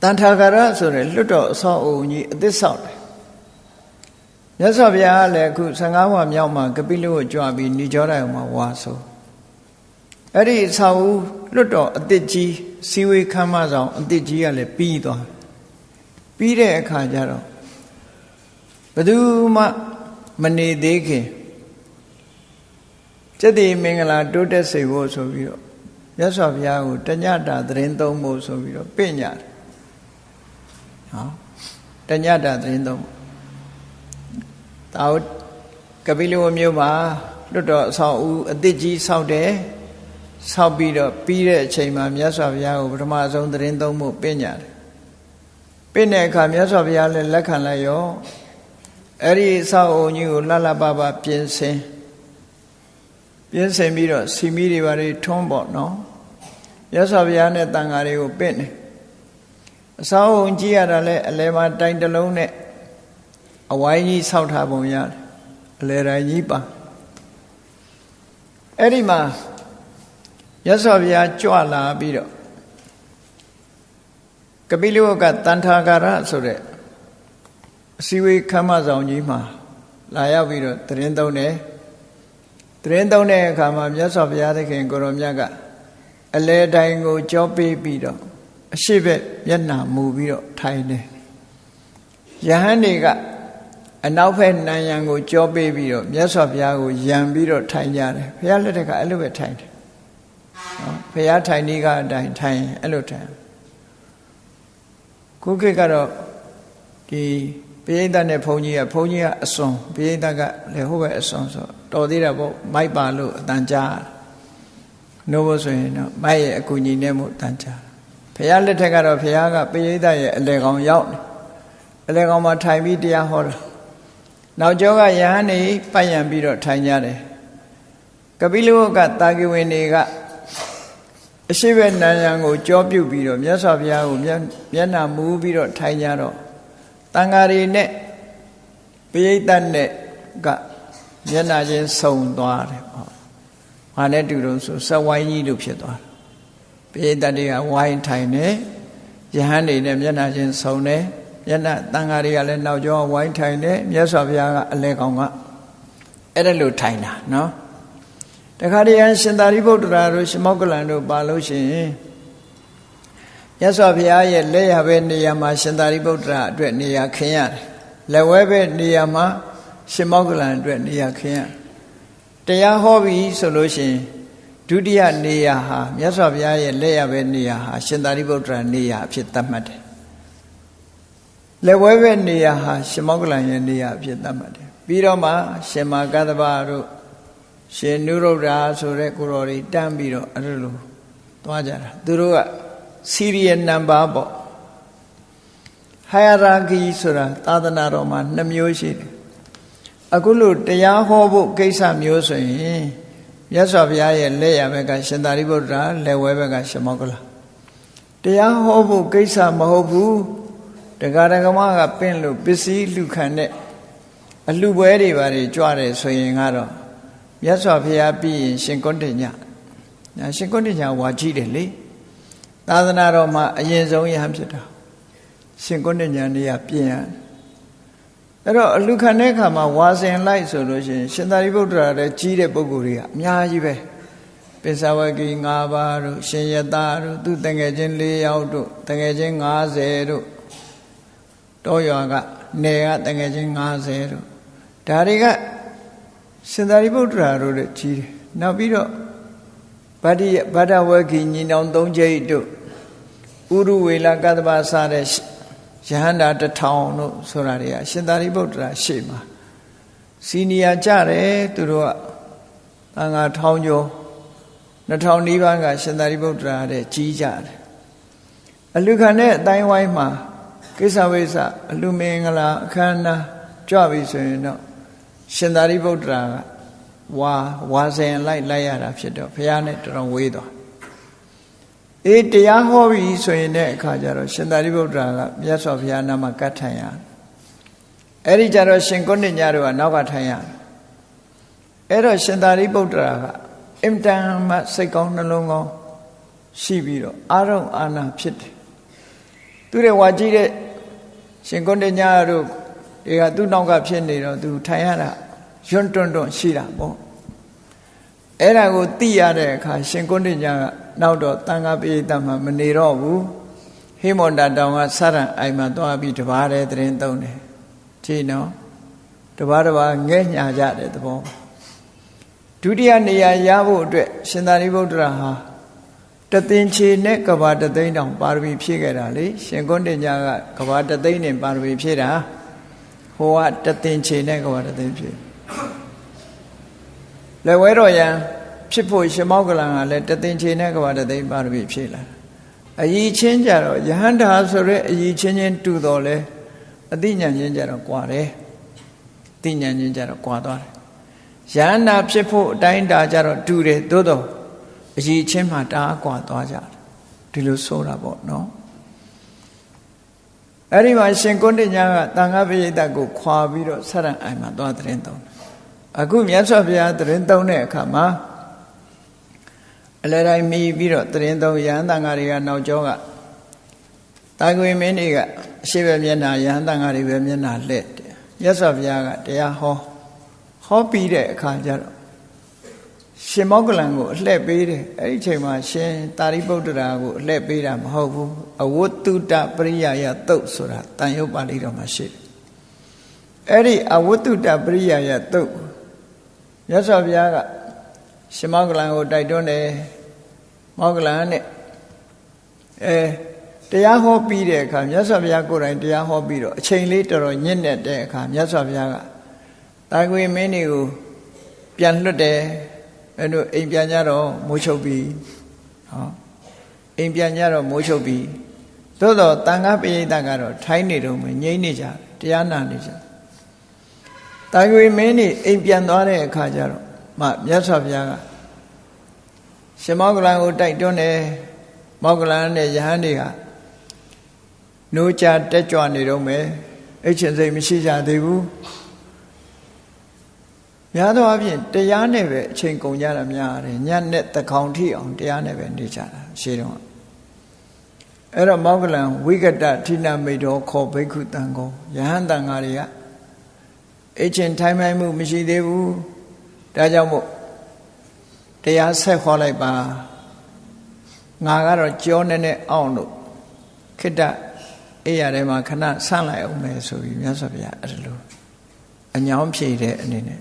Speaker 1: တန်ထာဂရဆိုတဲ့လွတ်တော်အဆောင်အဦးကြီးအသစ်ဆောက်တယ်မြတ်စွာဘုရားကလည်းအခု15ဝါမြောက်မှာကပိလဝကြွပြီးဏိကြောတိုင်းမှာဝါဆိုအဲ့ဒီအဆောင်ဦးလွတ်တော်အသစ်ကြီးစီဝေခမ်းမဆောင်အသစ်ကြီးကလည်းပြီးသွားပြီးတဲ့အခါကျတော့ဘယ်သူမှမနေသေးခင် ကျက်တိမင်္ဂလာတိုးတက်စေဖို့ဆိုပြီးတော့မြတ်စွာဘုရားကိုတညတာသတင်းသုံးဖို့ဆိုပြီးတော့ပြညတ်ဟောတညတာသတင်းသုံးတာဝကပိလဝမျိုးမှာလွတ်တော်အဆောင်ဦးအသစ်ကြီးဆောက်တယ်ဆောက်ပြီးတော့ပြီးတဲ့အချိန်မှာမြတ်စွာဘုရားကိုပထမဆုံးသတင်းသုံးဖို့ပြညတ်တယ်ပြတဲ့အခါမြတ်စွာဘုရားလည်းလက်ခံလိုက်ရောအဲ့ဒီအဆောက်အုံကြီးကိုလှလှပပပြင်ဆင် ပြင်ဆင်ပြီးတော့စီမီတွေဘာတွေထွန်းပေါ့နော်ရသော်ဘုရားနဲ့တန်ဃာတွေကိုပင့်တယ်အဆောက်အုံကြီးရတာလဲအလဲမှာတိုင်တလုံးနဲ့အဝိုင်းကြီးဆောက်ထားပုံရတယ်အလဲတိုင်းကြီးပါအဲ့ဒီမှာရသော်ဘုရားကြွလာပြီးတော့ကပိလဝကတန်ထာဂရဆိုတဲ့အစည်းဝေးခမ်းမဆောင်ကြီးမှာလာရောက်ပြီးတော့တရင်သုံးတယ် တရင်သုံးတဲ့အခါမှာမြတ်စွာဘုရားသခင်ကိုရောမြတ်ကအလဲတိုင်းကိုကြောပေးပြီးတော့အရှိဘက်မျက်နှာမူပြီးတော့ထိုင်တယ်ယဟန်တွေကအနောက်ဘက်နံရံကိုကြောပေးပြီးတော့မြတ်စွာဘုရားကိုယံပြီးတော့ထိုင်ကြတယ်ဘုရားလက်ထက်ကအဲ့လိုပဲထိုင်တယ်နော်ဘုရားထိုင်နေကအတိုင်းထိုင်အဲ့လိုထိုင်ခုခေတ်ကတော့ဒီ ပိဋကနဲ့ဘုန်းကြီးကဘုန်းကြီးကအစွန်ပိဋကကလည်းဟုတ်ပဲအစွန်ဆိုတော်သေးတာပေါ့မိုက်ပါလို့အတန်ကြားနိုးဖို့ဆိုရင်တော့မိုက်ရဲ့အကူညီနဲ့မို့တန်ကြားဘုရားလက်ထက်ကတော့ဘုရားကပိဋကရဲ့အလေကောင်ရောက်တယ်အလေကောင်မှာထိုင်ပြီးတရားဟောတာနောက်ကျောကယဟန်နေပတ်ရံပြီးတော့ထိုင်ကြတယ်ကပိလဝကတာကိဝင်တွေကအရှိဘက်နန္ယံကိုကြောပြုတ်ပြီးတော့မြတ်စွာဘုရားကိုမျက်နှာမူးပြီးတော့ထိုင်ကြတော့ တန်ဃာတွေနဲ့ပိဋကနဲ့ကမျက်နှာချင်းစုံသွားတယ်ပေါ့။ဘာနဲ့တူတော့ဆိုစက်ဝိုင်းကြီးလို့ဖြစ်သွားတယ်။ပိဋကတွေကဝိုင်းထိုင်နေယဟန်တွေနဲ့မျက်နှာချင်းစုံတယ်။မျက်နှာတန်ဃာတွေကလည်းနောက်ကျောဝိုင်းထိုင်တယ်မြတ်စွာဘုရားကအလဲကောင်ကအဲ့ဒါလို့ထိုင်တာနော်။တခါတည်းရန်ရှင်သာရိပုတ္တရာတို့ရှင်မောကလန်တို့ပါလို့ရှိရင် မြတ်စွာဘုရားရဲ့လက်ရဘဲနေရာမှာရှင်သာရိပုတ္တရာအတွက်နေရာခင်းရတယ်လက်ဝဲဘဲနေရာမှာရှင်မောကလန်အတွက်နေရာခင်းရတရားဟောပြီဆိုလို့ရှိရင်ဒုတိယနေရာဟာမြတ်စွာဘုရားရဲ့လက်ရဘဲနေရာဟာရှင်သာရိပုတ္တရာနေရာအဖြစ်သတ်မှတ်တယ်လက်ဝဲဘဲနေရာဟာရှင်မောကလန်ရဲ့နေရာအဖြစ်သတ်မှတ်တယ်ပြီးတော့မှရှင်မာကသဗ္ဗတို့ရှင်နုရုဒ္ဓဆိုတဲ့ကိုတော်တွေတန်းပြီးတော့အဲ့လိုသွားကြတာသူတို့က စီရီယယ်နံပါတ်ပေါ့ hierarchy ဆိုတာသာသနာတော်မှာနှစ်မျိုးရှိတယ်အခုလို့တရားဟောဖို့ကိစ္စမျိုးဆိုရင်မြတ်စွာဘုရားရဲ့လက်ရဘက်ကရှင်သာရိပုတ္တရာလက်ဝဲဘက်ကရှင်မောကလတရားဟောဖို့ကိစ္စမဟုတ်ဘူးတရားဓမ္မကပင့်လို့ပစ္စည်းလူခံတဲ့အလှပွဲတွေပါတွေကြွတယ်ဆိုရင်ကတော့မြတ်စွာဘုရားပြီးရင်ရှင်ကုဋ္ဌညညာရှင်ကုဋ္ဌညဝါကြည့်တယ်လေ သာသနာတော်မှာအရင်ဆုံးယဟန်ဖြစ်တာရှင်ကုဋ္ဌညနေရပြင်ရအဲ့တော့အလူခံတဲ့အခါမှာဝါစင်လိုက်ဆိုလို့ရှိရင်ရှင်သာရိပုတ္တရာလည်းကြီးတဲ့ပုဂ္ဂိုလ်တွေကအများကြီးပဲပိဿဝဂီ၅ပါးတို့ရှင်ယတတို့သူတငယ်ချင်း၄ယောက်တို့တငယ်ချင်း90တို့တောရွာကနေကတငယ်ချင်း90တို့ဒါတွေကရှင်သာရိပုတ္တရာတို့လည်းကြီးတယ်နောက်ပြီးတော့ ဗတ္တိဗတ္တဝဂီညီနောင်၃ကျိတ်တို့ဥရုဝေလကတ္တပစတဲ့ယဟန္တာတထောင်တို့ဆိုတာတွေကရှင်သာရိပုတ္တရာရှေ့မှာစီနီယာကြတယ်သူတို့ကတန်ခါထောင်ကျော်2000နီးပါးကရှင်သာရိပုတ္တရာတဲ့ကြီးကြတယ်အလူခံတဲ့အတိုင်းဝိုင်းမှာကိစ္စဝိစ္စအလူမင်္ဂလာအခမ်းအနားကြွပြီဆိုရင်တော့ရှင်သာရိပုတ္တရာက ဝါဝါစင်လိုက်လိုက်ရတာဖြစ်တော့ဘုရားနဲ့တော်တော်ဝေးသွားအေးတရားဟောပြီဆိုရင်တဲ့အခါကျတော့ရှင်သာရိပုတ္တရာကမြတ်စွာဘုရားနာမှာကတ်ထိုင်ရအဲ့ဒီကျတော့ရှင်ကုဏ္ဏညတို့ကနောက်ကထိုင်ရအဲ့တော့ရှင်သာရိပုတ္တရာကအင်တန်မှစိတ်ကောင်းနှလုံးကောင်းရှိပြီးတော့အာရုံအာနာဖြစ်တယ်သူတဲ့ဝါကြီးတဲ့ရှင်ကုဏ္ဏညတို့တွေကသူ့နောက်ကဖြစ်နေတော့သူထိုင်ရတာ ယွန်းတွန်းတွန်းရှိတာပေါ့အဲ့ဒါကိုသိရတဲ့အခါရှင်ကုဏ္ဏညကနောက်တော့တန်ခါပိဋကမှာမနေတော့ဘူးဟိမန္တာတောင်ကစရံအိမ်မှာသွားပြီးတပါးတဲ့တရင်သုံးတယ်ကြည့်နော်တပါးတပါးငဲ့ညာကြတဲ့သဘောဒုတိယနေရာရဖို့အတွက်ရှင်သာရိပုတ္တရာဟာတသင်္ချေနဲ့ကဘာတသိန်းတောင်ပါရမီဖြည့်ခဲ့တာလေရှင်ကုဏ္ဏညကကဘာတသိန်းနဲ့ပါရမီဖြည့်တာဟိုကတသင်္ချေနဲ့ကဘာတသိန်းဖြည့် လက်ဝဲတော်ရန်ဖြစ်ဖို့ရှမောကလံကလည်းတသင်္ချေနဲ့ကဘာတသိန်းပါရမီဖြည့်လာအယီချင်းကြတော့ယဟန္တာဆိုရဲအယီချင်းချင်းတူတော်လဲအသိဉာဏ်ချင်းကြတော့ကွာတယ်သိဉာဏ်ချင်းကြတော့ကွာသွားတယ်ယဟန္တာဖြစ်ဖို့အတိုင်းတာကြတော့တူတယ်သို့တော့အယီချင်းမှတအားကွာသွားကြတယ်ဒီလိုဆိုတာပေါ့နော်အဲ့ဒီမှာရှင်ကုဏ္ဏညာကတန်ခါပိဋကကိုခွာပြီးတော့ဆရံအိုင်မှာသွားတဲ့ရင်သုံးတယ် အခုမြတ်စွာဘုရားတရင်သုံးတဲ့အခါမှာအလဲတိုင်းမီပြီးတော့တရင်သုံးရဟန်းတန်ဃာတွေကနောက်ကျောကတာကွေမင်းတွေကအရှိပဲမျက်နာရဟန်းတန်ဃာတွေပဲမျက်နာလှည့်တယ်မြတ်စွာဘုရားကတရားဟောဟောပြီးတဲ့အခါကျတော့ရှင်မောကလံကိုအလှည့်ပေးတယ်အဲ့ဒီချိန်မှာရှင်တာရိပုတ္တရာကိုအလှည့်ပေးတာမဟုတ်ဘူးအဝတ္တုတပရိယာယတုတ်ဆိုတာတန်ရုပ်ပါဠိတော်မှာရှိတယ်အဲ့ဒီအဝတ္တုတပရိယာယတုတ် မြတ်စွာဘုရားကရှင်မောကလံကိုတိုက်တွန်းတယ်မောကလံနဲ့အဲတရားဟောပြီးတဲ့အခါမြတ်စွာဘုရားကိုယ်တိုင်တရားဟောပြီးတော့အချိန်လေးတော်တော်ညစ်နေတဲ့အခါမြတ်စွာဘုရားကတာကွေမင်းတွေကိုပြန်လွတ်တယ်အဲ့တို့အိမ်ပြန်ကြတော့မိုးချုပ်ပြီဟောအိမ်ပြန်ကြတော့မိုးချုပ်ပြီသို့တော့တန်ခါပိဋကကတော့ထိုင်းနေတော့မငြိမ့်နေကြတရားနာနေကြ တာကွေမင်းနေအိမ်ပြန်သွားတဲ့အခါကျတော့မှမြတ်စွာဘုရားကရှင်မောကလန်ကိုတိုက်တွန်းတယ်မောကလန်နဲ့ယဟန်တွေကနိုးကြတက်ကြွနေတော့မယ်အဲ့ချင်းစိတ်မရှိကြသေးဘူးများသောအားဖြင့်တရားနဲ့ပဲအချိန်ကုန်ကြတာများတယ်ညနဲ့တကောင်ထိအောင်တရားနဲ့ပဲနေကြတာရှေးတော့အဲ့တော့မောကလံဝိကတထိနမိတ်တော်ခေါ်ဘိက္ခုတန်ကောယဟန်တန်ဃာတွေက အချင်းထိုင်မိုင်းမှုမရှိသေးဘူးဒါကြောင့်မို့တရားဆက်ခေါ်လိုက်ပါငါကတော့ကြောနေနဲ့အောင်လို့ခိတ္တအိယာထဲမှာခဏဆန့်လိုက်အောင်မယ်ဆိုပြီးမြတ်စွာဘုရားအဲ့လိုအညောင်းဖြေတဲ့အနေနဲ့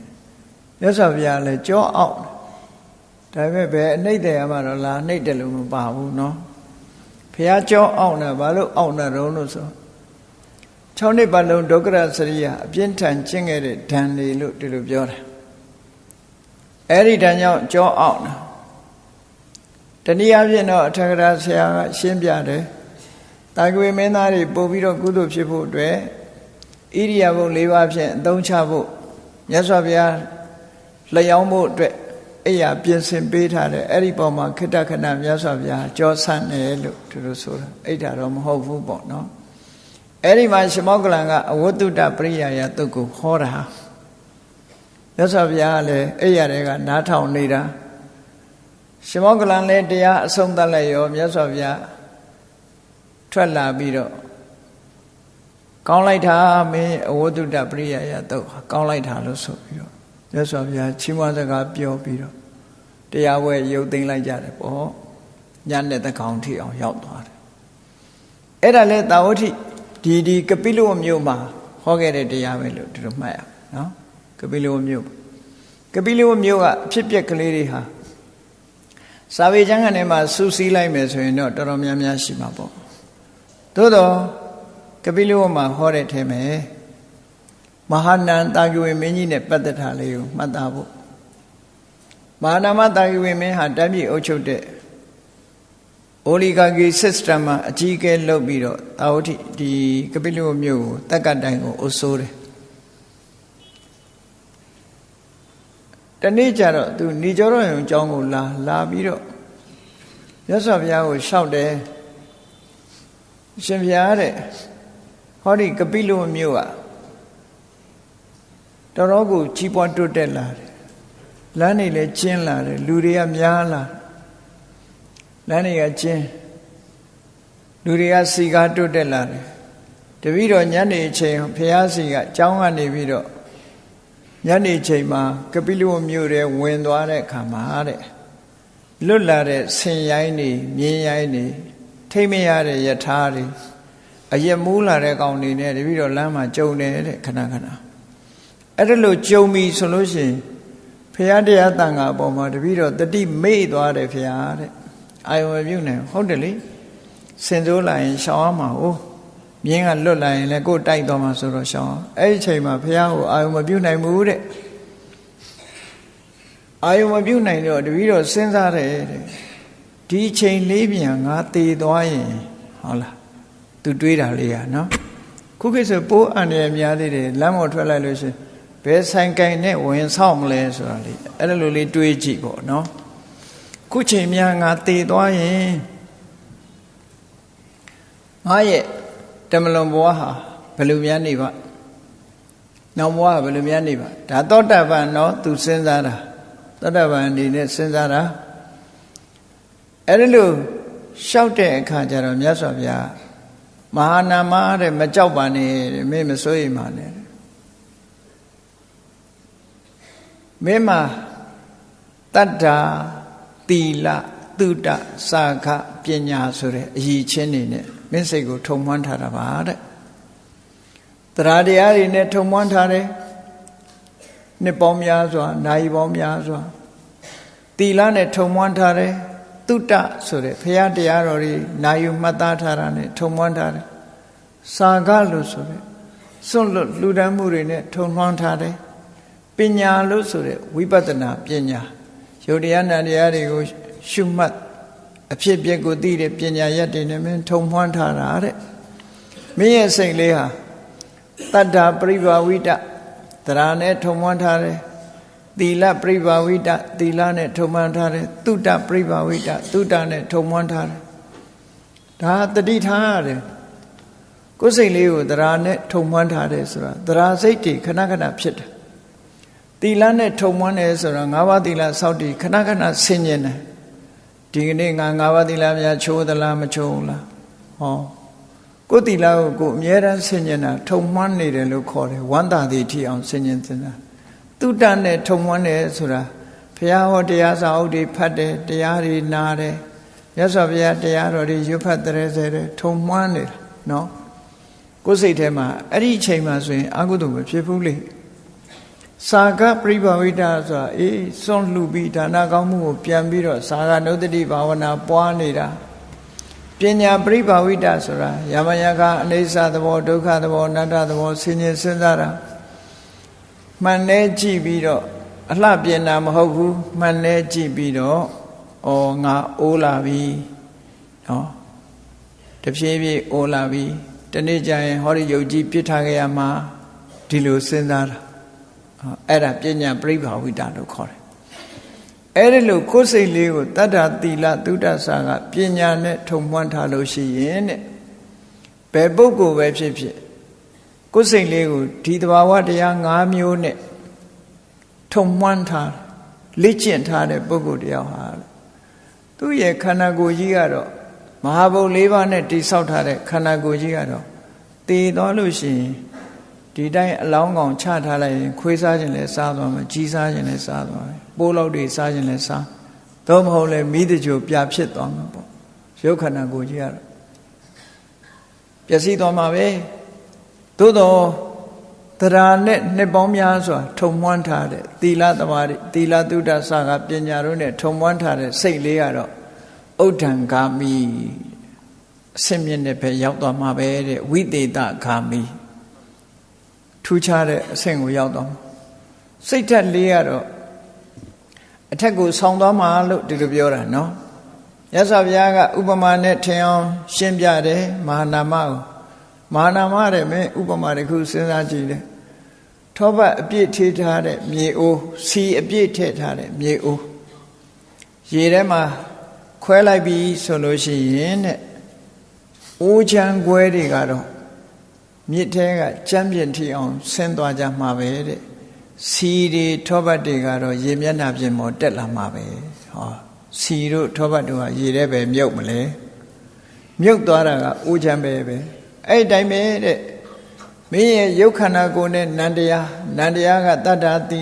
Speaker 1: မြတ်စွာဘုရားလည်းကြောအောင်ဒါပေမဲ့ဘယ်အနှိမ့်တယ်မှတော့လာနှိမ့်တယ်လို့မပါဘူးเนาะဘုရားကြောအောင်တာဘာလို့အောင်တာတုံးလို့ဆို 6နှစ်ပတ်လုံးဒုက္ခရစရိယအပြင်းထန်ကျင့်ခဲ့တဲ့ဓာန်လေလို့ဒီလိုပြောတာအဲ့ဒီတန်ကြောင့်ကြောအောင်တနည်းအားဖြင့်တော့အထက်ကရာဆရာကရှင်းပြတယ်တာကွေမင်းသားတွေပို့ပြီးတော့ကုသိုလ်ဖြစ်ဖို့အတွက်ဣရိယာပုတ်၄ပါးဖြင့်အသုံးချဖို့မြတ်စွာဘုရားလျောင်းဖို့အတွက်အဲ့ရပြင်ဆင်ပေးထားတယ်အဲ့ဒီပေါ်မှာခိတ္တခဏမြတ်စွာဘုရားကြောဆန့်တယ်လို့သူတို့ဆိုတာအဲ့ဒါတော့မဟုတ်ဘူးပေါ့နော် အဲ့ဒီမှာရှမောကလန်ကအဝတ္တုတပရိယာယတုတ်ကိုဟောတာမြတ်စွာဘုရားကလည်းအဲ့ရတဲ့ကနားထောင်နေတာရှမောကလန်လည်းတရားအဆုံးသတ်လိုက်ရောမြတ်စွာဘုရားထွက်လာပြီးတော့ကောင်းလိုက်တာမင်းအဝတ္တုတပရိယာယတုတ်ကောင်းလိုက်တာလို့ဆိုပြီးတော့မြတ်စွာဘုရားချီးမွမ်းစကားပြောပြီးတော့တရားဝဲရုပ်သိမ်းလိုက်ကြတယ်ပေါ့ညနဲ့တကောင်ထိအောင်ရောက်သွားတယ်အဲ့ဒါလဲတာဝတိ ဒီဒီကပိလဝမြို့မှာဟောခဲ့တဲ့တရားပဲလို့တို့မှတ်ရနော်ကပိလဝမြို့ကပိလဝမြို့ကအဖြစ်ပြက်ကလေးတွေဟာစာပေကျမ်းကနေမှာစူးစီးလိုက်မယ်ဆိုရင်တော့တော်တော်များများရှိမှာပေါ့သို့တော့ကပိလဝမှာဟောတဲ့ထဲမှာမဟာနန္တာဂဝေမင်းကြီးနဲ့ပတ်သက်တာလေးကိုမှတ်သားဖို့မဟာနာမတာဂဝေမင်းဟာတမ်းပြည်အုပ်ချုပ်တဲ့ အိုလီဂါဂီ system မှာအကြီးအကဲလုပ်ပြီးတော့တာဝတိဒီကပိလဝမြို့ကိုတက်ကတိုင်ကိုအုပ်ဆိုးတယ်တနေ့ကျတော့သူဏီကျော်တော်ရုံအကြောင်းကိုလာလာပြီးတော့မြတ်စွာဘုရားကိုလျှောက်တယ်ရှင်ဘုရားတဲ့ဟောဒီကပိလဝမြို့ကတော်တော်ကိုကြီးပွားတိုးတက်လာတယ်လမ်းတွေလည်းကျင်းလာတယ်လူတွေကများလာ လမ်းတွေကကျင်းလူတွေကစီကားတိုးတက်လာတယ်တပည့်တော်ညနေချိန်ဘုရားစီကအကြောင်းကနေပြီးတော့ညနေချိန်မှာကပိလဝမြို့ထဲဝင်သွားတဲ့အခါမှာတဲ့လွတ်လာတဲ့ဆင်ရိုင်းတွေမြင်းရိုင်းတွေထိမ့်မရတဲ့ယထာတွေအယက်မူးလာတဲ့ကောင်တွေနဲ့တပည့်တော်လမ်းမှာကြုံနေတဲ့ခဏခဏအဲ့ဒါလို့ကြုံပြီဆိုလို့ရှိရင်ဖရာတရားတန်ခါအပေါ်မှာတပည့်တော်တတိမေ့သွားတယ်ဖရာတဲ့ အာယုံပြုတ်နေဟုတ်တယ်လေစင်စိုးလာရင်ရှောင်းအောင်မှာဟိုမြင်းကလွတ်လာရင်လည်းကိုယ်တိုက်သွားမှာဆိုတော့ရှောင်းအောင်အဲ့ဒီချိန်မှာဖရာကိုအာယုံမပြုတ်နိုင်ဘူးတဲ့အာယုံမပြုတ်နိုင်တော့တပည့်တော်စဉ်းစားတယ်တဲ့ဒီချိန်လေးပြန်ငါတည်သွားရင်ဟုတ်လားသူတွေးတာလေးอ่ะเนาะခုခေတ်ဆိုပိုးအန္တရာယ်များသေးတယ်လမ်းပေါ်ထွက်လိုက်လို့ရှိရင်ဘယ်ဆိုင်ကင်နဲ့ဝင်ဆောက်မလဲဆိုတာလေအဲ့လိုလေးတွေးကြည့်ပေါ့နော် ခုချိန်များငါတည်သွားရင်ငါရဲ့တမလွန်ဘဝဟာဘယ်လိုများနေပါနောက်ဘဝဘယ်လိုများနေပါဒါသောတာပန်နော်သူစဉ်းစားတာသောတာပန်အနေနဲ့စဉ်းစားတာအဲ့ဒါလို့ရှောက်တဲ့အခါကျတော့မြတ်စွာဘုရားမဟာနာမတဲ့မကြောက်ပါနဲ့မင်းမစိုးရိမ်ပါနဲ့မင်းမှာတတ္တာ တီလသုတစာခပညာဆိုတဲ့အရည်ချင်းတွေနဲ့မင်းစိတ်ကိုထုံမွမ်းထားတာပါတဲ့တရားတရားတွေနဲ့ထုံမွမ်းထားတယ်နှစ်ပေါင်းများစွာနိုင်ပေါင်းများစွာတီလနဲ့ထုံမွမ်းထားတယ်သုတဆိုတဲ့ဘုရားတရားတော်တွေနာယူမှတ်သားထားတာနဲ့ထုံမွမ်းထားတယ်စာခလို့ဆိုတဲ့စွန့်လွတ်လှူဒန်းမှုတွေနဲ့ထုံမွမ်းထားတယ်ပညာလို့ဆိုတဲ့ဝိပဿနာပညာ ယုတ်တရားနာတရားတွေကိုရှုမှတ်အဖြစ်အပျက်ကိုသိတဲ့ပညာရက်တွေနဲ့မင်းထုံမွှန်းထားတာတဲ့မင်းရဲ့စိတ်လေးဟာတတ္တာပရိဘာဝိတတရားနဲ့ထုံမွှန်းထားတယ်သီလပရိဘာဝိတသီလနဲ့ထုံမွှန်းထားတယ်တုတ္တပရိဘာဝိတတုတ္တနဲ့ထုံမွှန်းထားတယ်ဒါတတိထားရတယ်ကိုယ်စိတ်လေးကိုတရားနဲ့ထုံမွှန်းထားတယ်ဆိုတာတရားစိတ်တွေခဏခဏဖြစ်တယ် တီလနဲ့ထုံမွန်းတယ်ဆိုတော့၅ပါးတီလစောက်တည်ခဏခဏဆင်ញင်တယ်ဒီကနေ့ငါ၅ပါးတီလများချိုးသလားမချိုးလားဟောကိုယ်တီလကိုကိုအမြဲတမ်းဆင်ញင်တာထုံမွန်းနေတယ်လို့ခေါ်တယ်ဝန္တာတိထီအောင်ဆင်ញင်စင်တာတုတ္တနဲ့ထုံမွန်းတယ်ဆိုတာဘုရားဟောတရားစာအုပ်တွေဖတ်တယ်တရားတွေနားတယ်မြတ်စွာဘုရားတရားတော်တွေရွတ်ဖတ်တဲ့ဆဲတယ်ထုံမွန်းနေတာနော်ကိုယ်စိတ်ထဲမှာအဲ့ဒီအချိန်မှာဆိုရင်အကုသိုလ်မဖြစ်ဘူးလေ စာကပရိဘာဝိတဆိုတာအေးစွန့်လှူပြီးဒါနကောင်းမှုကိုပြန်ပြီးတော့စာကနုဒတိဘာဝနာပွားနေတာပညာပရိဘာဝိတဆိုတာယမယကအနေဆာသဘောဒုက္ခသဘောအနတ္တသဘောဆင်ញင်စဉ်းစားတာမှန်နေကြည့်ပြီးတော့အလှပြင်တာမဟုတ်ဘူးမှန်လဲကြည့်ပြီးတော့ဩငါအိုးလာပြီနော်တဖြည်းဖြည်းအိုးလာပြီတနေ့ကျရင်ဟောဒီယုတ်ကြီးပြစ်ထားခဲ့ရမှာဒီလိုစဉ်းစားတာ အဲ့ဒါပညာပြိဘာဝိတာလို့ခေါ်တယ်အဲ့ဒီလိုကိုယ်စိတ်လေးကိုတတ္တသီလသုဒ္ဓဆာကပညာနဲ့ထုံမွမ်းထားလို့ရှိရင်တဲ့ဘယ်ပုဂ္ဂိုလ်ပဲဖြစ်ဖြစ်ကိုယ်စိတ်လေးကိုဒီတဘာဝတရား၅မျိုးနဲ့ထုံမွမ်းထားလေ့ကျင့်ထားတဲ့ပုဂ္ဂိုလ်တရားဟာသူ့ရဲ့ခန္ဓာကိုယ်ကြီးကတော့မဟာဘုတ်၄ပါးနဲ့တိဆောက်ထားတဲ့ခန္ဓာကိုယ်ကြီးကတော့တည်သွားလို့ရှိရင် ဒီတိုင်းအလောင်းကောင်ချထားလိုက်ရင်ခွေးစားခြင်းလည်းစားသွားမယ်ကြီးစားခြင်းလည်းစားသွားမယ်ပိုးလောက်တွေစားခြင်းလည်းစားတော့မဟုတ်လဲမိတကြိုပြဖြစ်သွားမှာပေါ့ရုပ်ခန္ဓာကိုယ်ကြီးကတော့ပျက်စီးသွားမှာပဲသို့တော့တရားနဲ့နှစ်ပေါင်းများစွာထုံမွမ်းထားတဲ့သီလသမာဓိသီလသုဒ္ဓဆာကပညာတို့နဲ့ထုံမွမ်းထားတဲ့စိတ်လေးကတော့ဥဒ္ဒံဂာမိအစင်မြင့်တဲ့ဘက်ရောက်သွားမှာပဲတဲ့ဝိသေတဂာမိ ထူးခြားတဲ့အဆင့်ကိုရောက်သွားမှာစိတ်ဓာတ်လေးကတော့အထက်ကိုဆောင်းသွားမှာလို့ဒီလိုပြောတာနော်ရသော်ဘုရားကဥပမာနဲ့ထင်အောင်ရှင်းပြတယ်မဟာနာမကိုမဟာနာမတဲ့မင်းဥပမာတစ်ခုစဉ်းစားကြည့်တယ်ထောပတ်အပြည့်ထေးထားတဲ့မြေအိုးစီအပြည့်ထည့်ထားတဲ့မြေအိုးရေထဲမှာခွဲလိုက်ပြီဆိုလို့ရှိရင်တဲ့အိုးချမ်းခွဲတွေကတော့ မြစ်ထဲကကြမ်းပြင်ထီအောင်ဆင်းသွားကြမှာပဲတဲ့စီတွေထောပတ်တွေကတော့ရေမျက်နှာပြင်ပေါ်တက်လာမှာပဲဟောစီတို့ထောပတ်တို့ကရေထဲပဲမြုပ်မလဲမြုပ်သွားတာကအိုးချမ်းပဲပဲအဲ့တိုင်းပဲတဲ့မင်းရဲ့ရုပ်ခန္ဓာကိုယ်နဲ့နန္တရားနန္တရားကတတ္တာသီ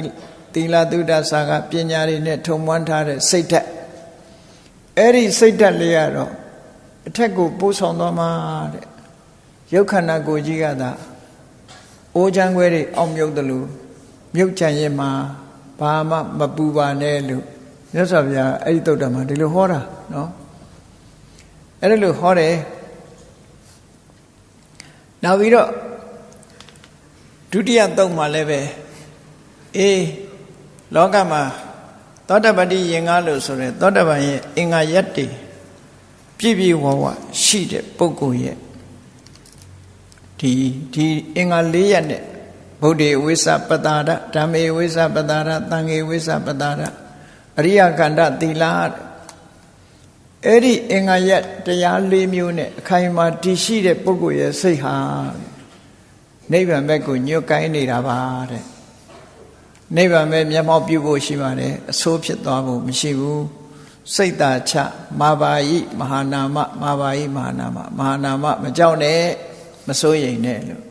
Speaker 1: သီလသုဒ္ဓဆာကပညာတွေနဲ့ထုံမွမ်းထားတဲ့စိတ်ဓာတ်အဲ့ဒီစိတ်ဓာတ်လေးကတော့အထက်ကိုပို့ဆောင်သွားမှာတဲ့ ရုပ်ခန္ဓာကိုယ်ကြီးကသာအိုးချမ်းခွဲတွေအောက်မြုပ်တယ်လို့မြုပ်ချင်ရင်မှာဘာမှမပူပါနဲ့လို့မြတ်စွာဘုရားအဲ့ဒီတုတ်တမှာဒီလိုဟောတာနော်အဲ့ဒါလို့ဟောတယ်နောက်ပြီးတော့ဒုတိယတုတ်မှာလည်းပဲအေးလောကမှာသောတပတိယင်္ဂလို့ဆိုရဲသောတပန်ရဲ့အင်္ဂါရက်တွေပြည့်ပြည့်ဝဝရှိတဲ့ပုဂ္ဂိုလ်ရဲ့ ဒီဒီအင်္ဂါ၄ရက်နဲ့ဗုဒ္ဓေဝိသပတာရဓမ္မေဝိသပတာရသံဃေဝိသပတာရအရိယကန္တသီလအဲ့ဒီအင်္ဂါရက်တရား၄မျိုးနဲ့အခိုင်အမာတည်ရှိတဲ့ပုဂ္ဂိုလ်ရဲ့စိတ်ဟာနိဗ္ဗာန်ဘက်ကိုညွတ်ကိုင်းနေတာပါတဲ့နိဗ္ဗာန်ပဲမျက်မှောက်ပြုဖို့ရှိပါတယ်အဆိုးဖြစ်သွားဖို့မရှိဘူးစိတ်သာချမာဘာယိမဟာနာမမာဘာယိမဟာနာမမဟာနာမမကြောက်နဲ့ မစိုးရိမ်နဲ့လို့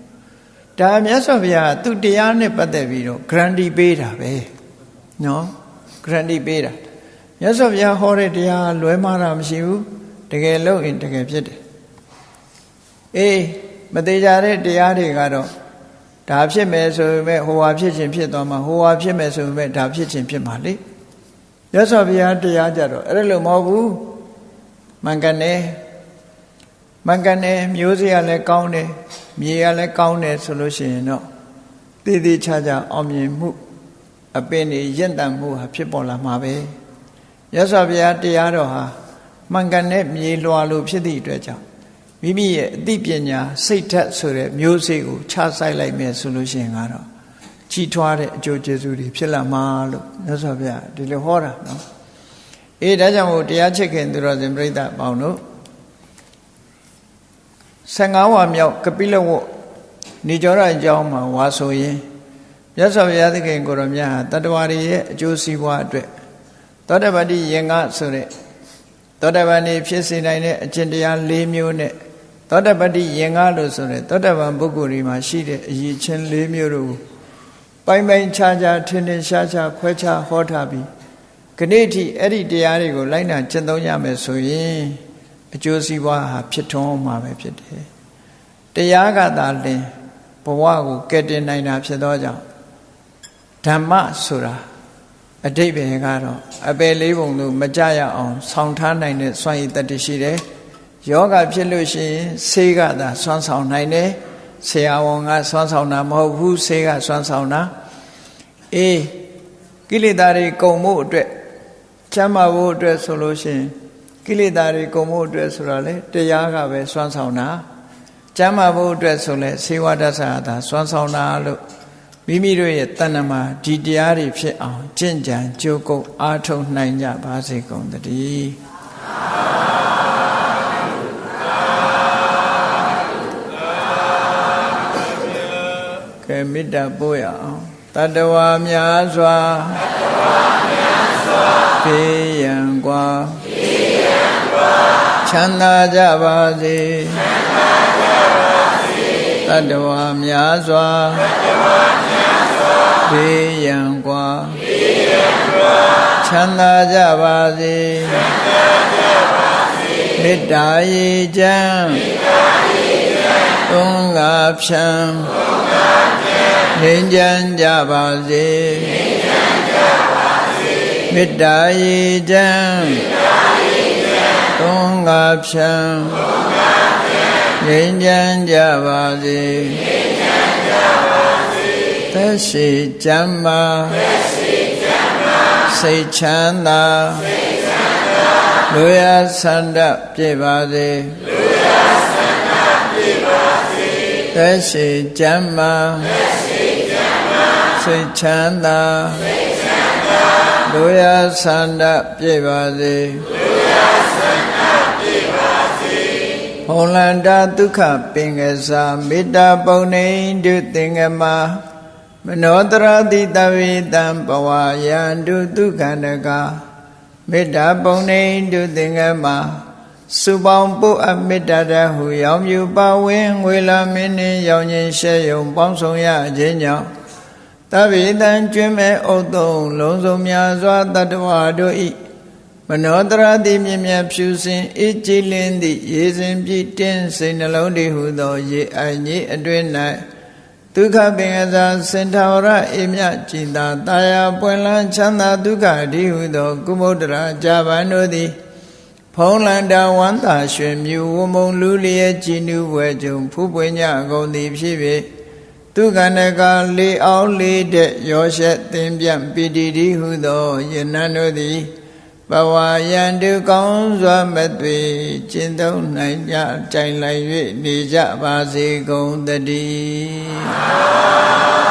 Speaker 1: ဒါမြတ်စွာဘုရားသူတရားနဲ့ပတ်သက်ပြီးတော့ guarantee ပေးတာပဲနော် guarantee ပေးတာမြတ်စွာဘုရားဟောတဲ့တရားလွဲမှားတာမရှိဘူးတကယ်လို့ရင်တကယ်ဖြစ်တယ်အေးမသေးကြတဲ့တရားတွေကတော့ဒါဖြစ်မယ်ဆိုပေမဲ့ဟိုဟာဖြစ်ခြင်းဖြစ်သွားမှာဟိုဟာဖြစ်မယ်ဆိုပေမဲ့ဒါဖြစ်ခြင်းဖြစ်မှာလေရသော်ဘုရားတရားကြတော့အဲ့လိုမဟုတ်ဘူးမှန်ကန်တယ် မှန်ကန်တယ်မျိုးစေ့ကလည်းကောင်းတယ်မြေကလည်းကောင်းတယ်ဆိုလို့ရှိရင်တော့တည်တည်ချာချာအောင်မြင်မှု အပင်တွေရင့်တန်မှုဟာဖြစ်ပေါ်လာမှာပဲရသော်ဘုရားတရားတော်ဟာမှန်ကန်တဲ့မြေလွှာလိုဖြစ်သည့်အတွက်ကြောင့်မိမိရဲ့အသိပညာစိတ်ဓာတ်ဆိုတဲ့မျိုးစေ့ကိုခြားဆိုင်လိုက်မယ်ဆိုလို့ရှိရင်ကတော့ကြီးထွားတဲ့အကျိုးကျေးဇူးတွေဖြစ်လာမှာလို့မြတ်စွာဘုရားဒီလိုဟောတာနော်အေးဒါကြောင့်မို့တရားချစ်ခင်သူတော်စင်ပြိဿပေါင်းတို့ 15ဝါမြောက်ကပိလဝတ်နေကြောရအကြောင်းမှာဝါဆိုရင်မြတ်စွာဘုရားသခင်ကိုရောမြတ်ဟာတတ္တဝါတွေရဲ့အကျိုးစီးပွားအတွက်သောတပတိယင်္ဂဆိုတဲ့သောတပန်နေဖြစ်စေနိုင်တဲ့အကျင့်တရား၄မျိုးနဲ့သောတပတိယင်္ဂလို့ဆိုတဲ့သောတပန်ပုဂ္ဂိုလ်တွေမှာရှိတဲ့အရည်ချင်း၄မျိုးတို့ပိုင်ပိုင်ခြားခြားထင်ထင်ရှားရှားခွဲခြားဟောထားပြီးခဏိထိအဲ့ဒီတရားတွေကိုလိုက်နာကျင့်သုံးရမယ်ဆိုရင် အကျိုးစီးပွားဟာဖြစ်ထွန်းမှာပဲဖြစ်တယ်တရားကသာလင်ဘဝကိုကယ်တင်နိုင်တာဖြစ်သောကြောင့်ဓမ္မဆိုတာအတိတ်ပဲကတော့အပယ်လေးပုံလို့မကြရအောင်ဆောင်းထားနိုင်တဲ့စွမ်းရည်တတရှိတယ်ယောဂဖြစ်လို့ရှိရင်ဆေးကသာစွမ်းဆောင်နိုင်တယ်ဆရာဝန်ကစွမ်းဆောင်တာမဟုတ်ဘူးဆေးကစွမ်းဆောင်တာအေးကိလေသာတွေကုန်မှုအတွက်ချမ်းသာဖို့အတွက်ဆိုလို့ရှိရင် ကိလေသာတွေကုန်မှုအတွက်ဆိုတော့လေတရားကပဲစွမ်းဆောင်တာချမ်းသာဖို့အတွက်ဆိုလဲစေဝဒသသာစွမ်းဆောင်တာလို့မိမိတို့ရဲ့တဏ္ဍမှာဒီတရားတွေဖြစ်အောင်ကြင်ကြံကြိုးကုပ်အားထုတ်နိုင်ကြပါစေကုန်သတည်းကဲမေတ္တာပို့ရအောင်တတဝါများစွာဖေးရန် ချမ်းသာကြပါစေတတဝါများစွာဖေးရန်กว่าချမ်းသာကြပါစေမေတ္တာရေချမ်းသုံးငါဖြံငြိမ်းချမ်းကြပါစေမေတ္တာရေချမ်း သုံးငါဖြံငြိမ်းချမ်းကြပါစေသက်ရှိချမ်းသာစိတ်ချမ်းသာလူရဆန္ဒပြေပါစေသက်ရှိချမ်းသာစိတ်ချမ်းသာလူရဆန္ဒပြေပါစေ ဘုံလန္တာဒုက္ခပင်ကစားမေတ္တာပုံနေတုသင်္ကမမနောတရတိတဝေတံဘဝယန္တုဒုက္ခန္တကမေတ္တာပုံနေတုသင်္ကမစုပေါင်းပုအမေတ္တာတဟုရောင်မြူပါဝင်းငွေလာမင်းနှင်းရောင်ခြင်းရှဲယုံပေါင်းဆောင်ရခြင်းကြောင့်တဗေတံကျွင်းမဲ့ဥတုံလုံးစုံများစွာတတ္တဝါတို့ဤ မနောတရတိမြင်မြဖြူစင်အေးကြည်လင်းသည့်ရေစဉ်ပြည့်တင်းစိတ်နှလုံးတည်ဟုသော ရေအိုင်ကြီးအတွင်၌ဒုက္ခပင်ကစားစင်ထာဝရအေမြကြည်သာတာယာပွင့်လန်းချမ်းသာဒုက္ခဒီဟုသော ကုမုဒ္ဒရာဂျာဗန်တို့သည် ဖုံးလန္တာဝန္တာရွှေမြူဝမုံလူလျက်ကြည်နူးဝဲကြုံဖူးပွင့်ညကုန်သည်ဖြစ်၍ဒုက္ခနကလေအောင်လေးတဲ့ရောရှက်သင်ပြန့်ပိတိတိဟုသောယနံတို့သည် ဘဝယံတုကောင်းစွာမသွေကျင့်သုံးနိုင်ကြတိုင်လိုက်၍နေကြပါစေကုန်တည်း